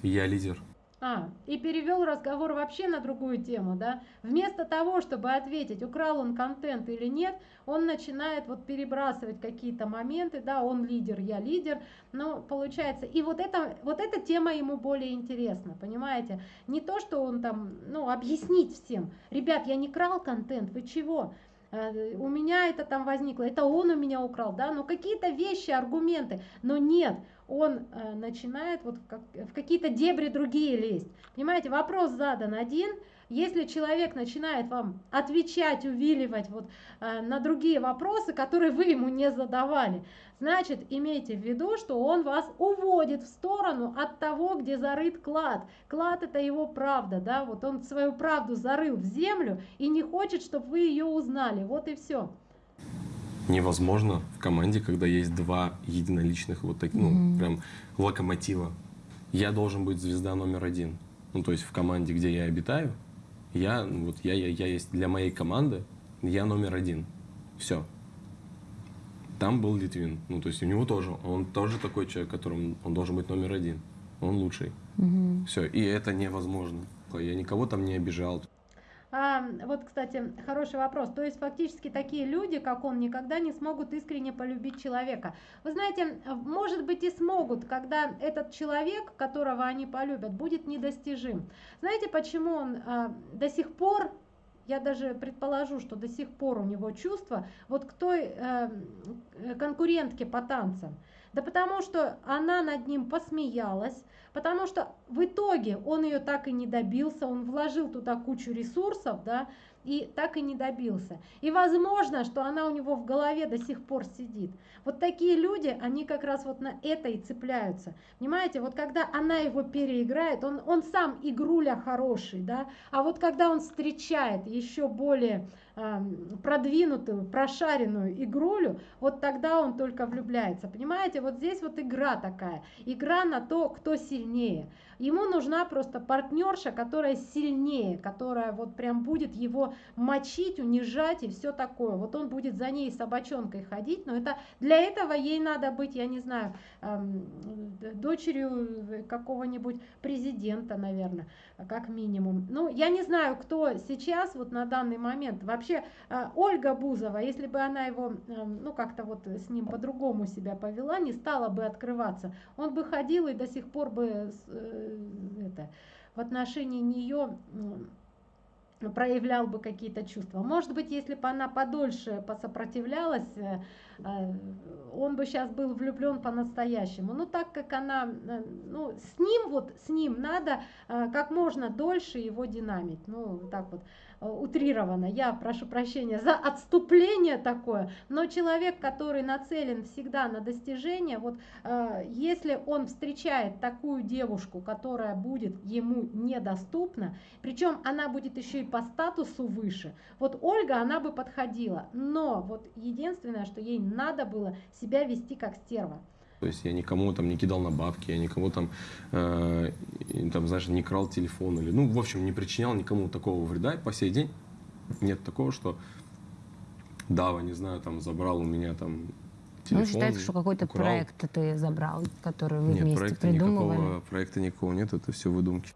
я лидер, а, и перевел разговор вообще на другую тему, да? Вместо того, чтобы ответить, украл он контент или нет, он начинает вот перебрасывать какие-то моменты, да, он лидер, я лидер, но получается, и вот, это, вот эта тема ему более интересна, понимаете? Не то, что он там, ну, объяснить всем, ребят, я не крал контент, вы чего? Э, у меня это там возникло, это он у меня украл, да, но какие-то вещи, аргументы, но нет, он э, начинает вот в, как, в какие-то дебри другие лезть. Понимаете, вопрос задан один, если человек начинает вам отвечать, увиливать вот, э, на другие вопросы, которые вы ему не задавали, значит, имейте в виду, что он вас уводит в сторону от того, где зарыт клад. Клад это его правда, да, вот он свою правду зарыл в землю и не хочет, чтобы вы ее узнали, вот и все невозможно в команде, когда есть два единоличных вот таких, ну, mm-hmm. прям локомотива. Я должен быть звезда номер один. ну, то есть в команде, где я обитаю, я, вот я, я, я есть для моей команды, я номер один. Все. Там был Литвин. Ну, то есть у него тоже, он тоже такой человек, которым он должен быть номер один. Он лучший. Угу. Все. И это невозможно. Я никого там не обижал. А, вот, кстати, хороший вопрос. То есть фактически такие люди, как он, никогда не смогут искренне полюбить человека. Вы знаете, может быть и смогут, когда этот человек, которого они полюбят, будет недостижим. Знаете, почему он а, до сих пор я даже предположу, что до сих пор у него чувство вот к той э, конкурентке по танцам. Да потому что она над ним посмеялась, потому что в итоге он ее так и не добился, он вложил туда кучу ресурсов, да, и так и не добился. И возможно, что она у него в голове до сих пор сидит. Вот такие люди, они как раз вот на это и цепляются. Понимаете, вот когда она его переиграет, он, он сам игруля хороший, да, а вот когда он встречает еще более продвинутую, прошаренную игрулю, вот тогда он только влюбляется. Понимаете, вот здесь вот игра такая, игра на то, кто сильнее. Ему нужна просто партнерша, которая сильнее, которая вот прям будет его мочить, унижать и все такое. Вот он будет за ней собачонкой ходить, но это для этого ей надо быть, я не знаю, дочерью какого-нибудь президента, наверное, как минимум. Ну, я не знаю, кто сейчас вот на данный момент. Вообще, э, Ольга Бузова, если бы она его, э, ну, как-то вот с ним по-другому себя повела, не стала бы открываться, он бы ходил и до сих пор бы э, это, в отношении нее проявлял бы какие-то чувства. Может быть, если бы она подольше посопротивлялась, э, он бы сейчас был влюблен по-настоящему. Но так как она, э, ну, с ним вот, с ним надо как можно дольше его динамить. Ну, так вот. Э, утрировано, я прошу прощения за отступление такое, но человек, который нацелен всегда на достижение, вот э, если он встречает такую девушку, которая будет ему недоступна, причем она будет еще и по статусу выше, вот Ольга, она бы подходила, но вот единственное, что ей надо было себя вести как стерва. То есть я никому там не кидал на бабки, я никому там, э, там, знаешь, не крал телефон или, ну, в общем, не причинял никому такого вреда. И по сей день нет такого, что Дава, не знаю, там забрал у меня там телефон. Ну, считается, что какой-то проект ты забрал, который вы нет, вместе проекта придумывали. Никакого, проекта никакого нет, это все выдумки.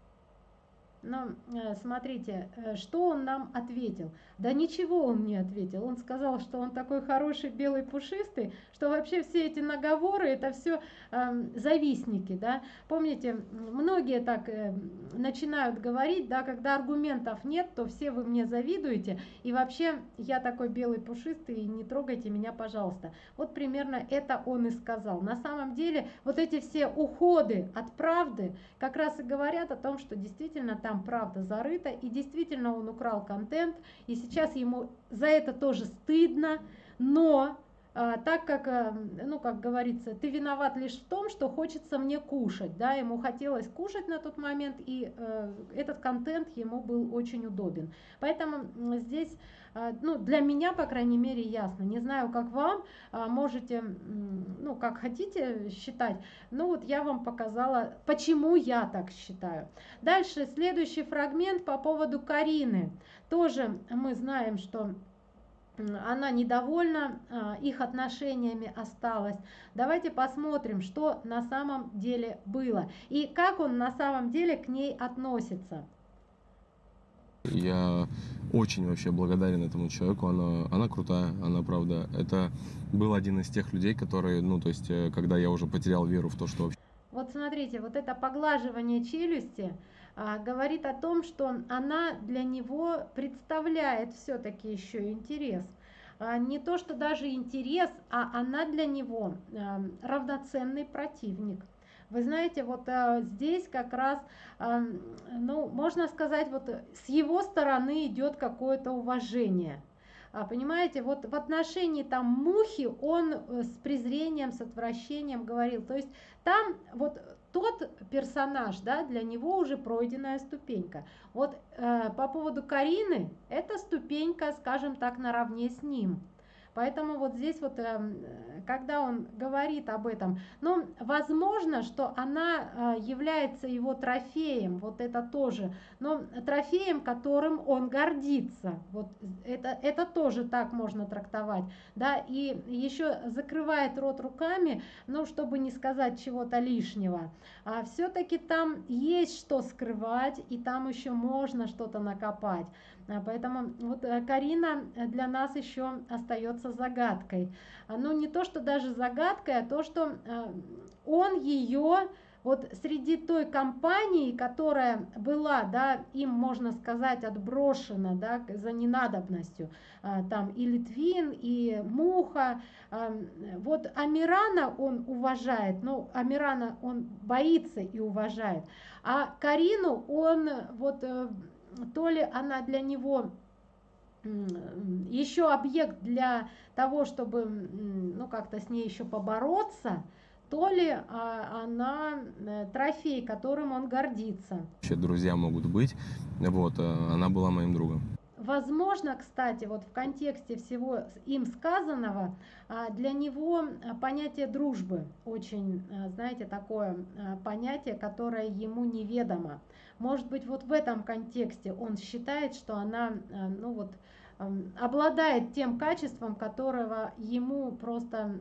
Но э, смотрите, э, что он нам ответил? Да ничего он не ответил. Он сказал, что он такой хороший белый пушистый, что вообще все эти наговоры это все э, завистники, да. Помните, многие так э, начинают говорить, да, когда аргументов нет, то все вы мне завидуете, и вообще я такой белый пушистый, не трогайте меня, пожалуйста. Вот примерно это он и сказал. На самом деле вот эти все уходы от правды как раз и говорят о том, что действительно там правда зарыта, и действительно он украл контент, и сейчас ему за это тоже стыдно, но так как, а, ну, как говорится, ты виноват лишь в том, что хочется мне кушать, да, ему хотелось кушать на тот момент, и э, этот контент ему был очень удобен. Поэтому здесь, э, ну, для меня, по крайней мере, ясно. Не знаю, как вам, э, можете, ну, как хотите считать, но вот я вам показала, почему я так считаю. Дальше, следующий фрагмент по поводу Карины. Тоже мы знаем, что она недовольна а, их отношениями осталась. Давайте посмотрим, что на самом деле было и как он на самом деле к ней относится. Я очень вообще благодарен этому человеку. Она, она крутая, она правда. Это был один из тех людей, которые, ну, то есть, э, когда я уже потерял веру в то, что вообще... Вот смотрите, вот это поглаживание челюсти, говорит о том, что она для него представляет все-таки еще интерес. А, не то, что даже интерес, а она для него а, равноценный противник. Вы знаете, вот а, здесь как раз, а, ну, можно сказать, вот с его стороны идет какое-то уважение. А, понимаете, вот в отношении там мухи он э, с презрением, с отвращением говорил. То есть там вот тот персонаж, да, для него уже пройденная ступенька. Вот э, по поводу Карины, это ступенька, скажем так, наравне с ним. Поэтому вот здесь вот, эм, когда он говорит об этом, ну, возможно, что она э, является его трофеем, вот это тоже, но трофеем, которым он гордится, вот это, это тоже так можно трактовать, да, и еще закрывает рот руками, ну, чтобы не сказать чего-то лишнего, а все-таки там есть что скрывать, и там еще можно что-то накопать. А, поэтому вот э, Карина для нас еще остается загадкой. А, ну, не то, что даже загадкой, а то, что э, он ее вот среди той компании, которая была, да, им, можно сказать, отброшена, да, за ненадобностью, а, там и Литвин, и Муха, вот Амирана он уважает, ну, Амирана он боится и уважает, а Карину он вот э, то ли она для него еще объект для того, чтобы ну как-то с ней еще побороться, то ли а, она э, трофей, которым он гордится. Вообще друзья могут быть, вот, э, она была моим другом. Возможно, кстати, вот в контексте всего им сказанного, а, для него а, понятие дружбы очень, знаете, такое понятие, которое ему неведомо. Может быть, вот в этом контексте он считает, что она, ну вот, обладает тем качеством, которого ему просто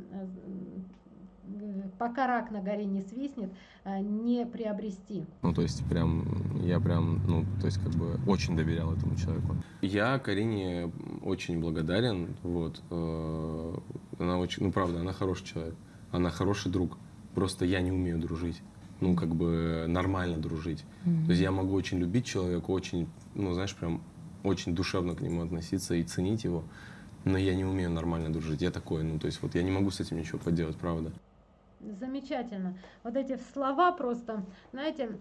пока рак на горе не свистнет, э, не приобрести. Ну, то есть, прям, я прям, ну, то есть, как бы, очень доверял этому человеку. Я Карине очень благодарен, вот, э, она очень, ну, правда, она хороший человек, она хороший друг, просто я не умею дружить ну, как бы нормально дружить. Mm-hmm. То есть я могу очень любить человека, очень, ну, знаешь, прям очень душевно к нему относиться и ценить его, но я не умею нормально дружить. Я такой, ну, то есть вот я не могу с этим ничего поделать, правда замечательно. Вот эти слова просто, знаете,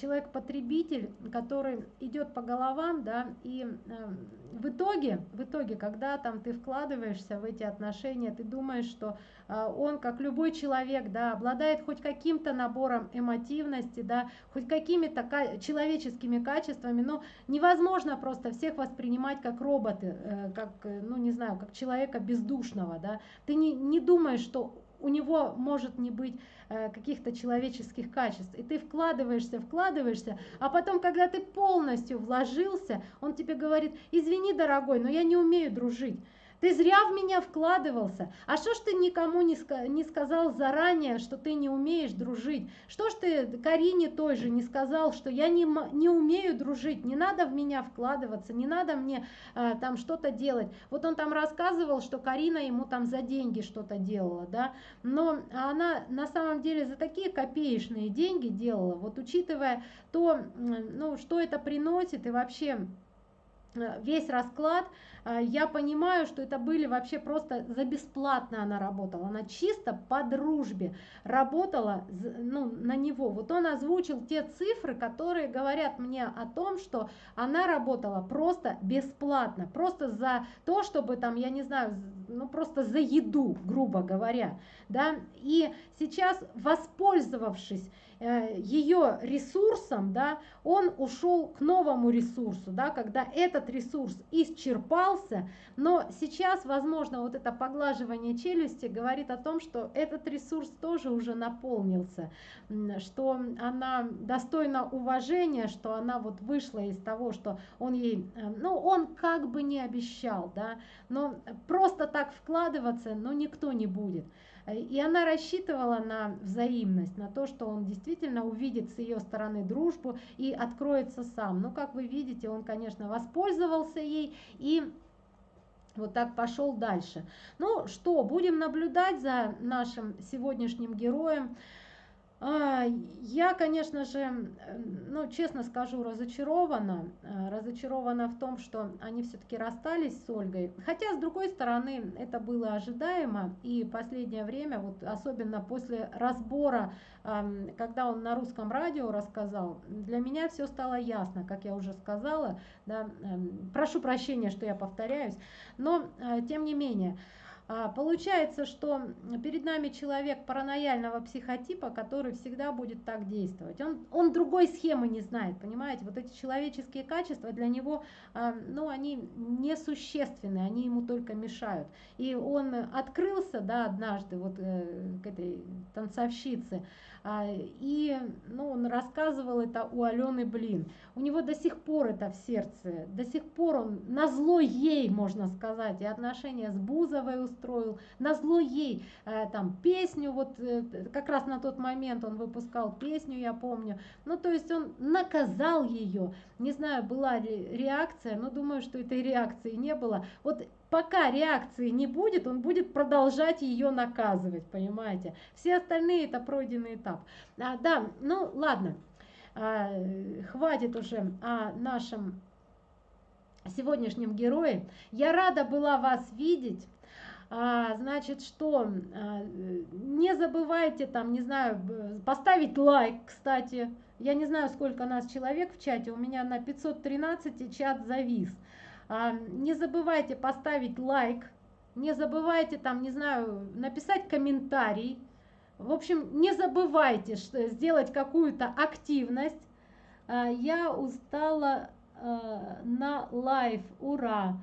человек-потребитель, который идет по головам, да, и э, в итоге, в итоге, когда там ты вкладываешься в эти отношения, ты думаешь, что э, он, как любой человек, да, обладает хоть каким-то набором эмотивности, да, хоть какими-то человеческими качествами, но невозможно просто всех воспринимать как роботы, э, как, ну, не знаю, как человека бездушного, да. Ты не, не думаешь, что у него может не быть э, каких-то человеческих качеств. И ты вкладываешься, вкладываешься, а потом, когда ты полностью вложился, он тебе говорит, извини, дорогой, но я не умею дружить. Ты зря в меня вкладывался. А что ж ты никому не, не сказал заранее, что ты не умеешь дружить? Что ж ты Карине той же не сказал, что я не, не умею дружить, не надо в меня вкладываться, не надо мне э, там что-то делать. Вот он там рассказывал, что Карина ему там за деньги что-то делала, да, но она на самом деле за такие копеечные деньги делала, вот учитывая то, ну, что это приносит и вообще Э, весь расклад, я понимаю, что это были вообще просто за бесплатно она работала, она чисто по дружбе работала ну, на него. Вот он озвучил те цифры, которые говорят мне о том, что она работала просто бесплатно, просто за то, чтобы там, я не знаю, ну просто за еду, грубо говоря, да, и сейчас воспользовавшись Э, ее ресурсом, да, он ушел к новому ресурсу, да, когда этот ресурс исчерпался, но сейчас, возможно, вот это поглаживание челюсти говорит о том, что этот ресурс тоже уже наполнился, что она достойна уважения, что она вот вышла из того, что он ей, э, ну, он как бы не обещал, да, но просто так вкладываться, ну, никто не будет. И она рассчитывала на взаимность, на то, что он действительно увидит с ее стороны дружбу и откроется сам. Но, как вы видите, он, конечно, воспользовался ей и вот так пошел дальше. Ну что, будем наблюдать за нашим сегодняшним героем. А, я, конечно же, ну, честно скажу, разочарована. А, разочарована в том, что они все-таки расстались с Ольгой. Хотя, с другой стороны, это было ожидаемо. И последнее время, вот особенно после разбора, когда он на русском радио рассказал, для меня все стало ясно, как я уже сказала. Да, прошу прощения, что я повторяюсь. Но, а, тем не менее, получается, что перед нами человек паранояльного психотипа, который всегда будет так действовать. Он, он другой схемы не знает, понимаете? Вот эти человеческие качества для него, а, ну, они несущественны, они ему только мешают. И он открылся, да, однажды вот э, к этой танцовщице, а, и ну, он рассказывал это у Алены Блин. У него до сих пор это в сердце, до сих пор он на зло ей, можно сказать, и отношения с Бузовой устроил, на зло ей э, там песню, вот э, как раз на тот момент он выпускал песню, я помню. Ну, то есть он наказал ее. Не знаю, была ли реакция, но думаю, что этой реакции не было. Вот пока реакции не будет, он будет продолжать ее наказывать, понимаете? Все остальные это пройденный этап. А, да, ну ладно, а, хватит уже о нашем сегодняшнем герое. Я рада была вас видеть. А, значит, что а, не забывайте там, не знаю, поставить лайк, кстати. Я не знаю, сколько нас человек в чате, у меня на 513 чат завис. А, не забывайте поставить лайк, не забывайте там, не знаю, написать комментарий. В общем, не забывайте сделать какую-то активность. А, я устала а, на live, ура!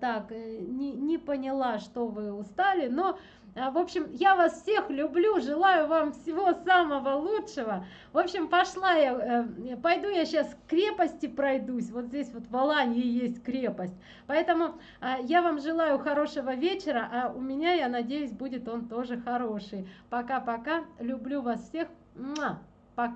Так, э, не, не поняла, что вы устали, но в общем, я вас всех люблю, желаю вам всего самого лучшего. В общем, пошла я, э, пойду я сейчас к крепости пройдусь. Вот здесь вот в Алании есть крепость. Поэтому а, я вам желаю хорошего вечера, а у меня, я надеюсь, будет он тоже хороший. Пока-пока, люблю вас всех. Муа.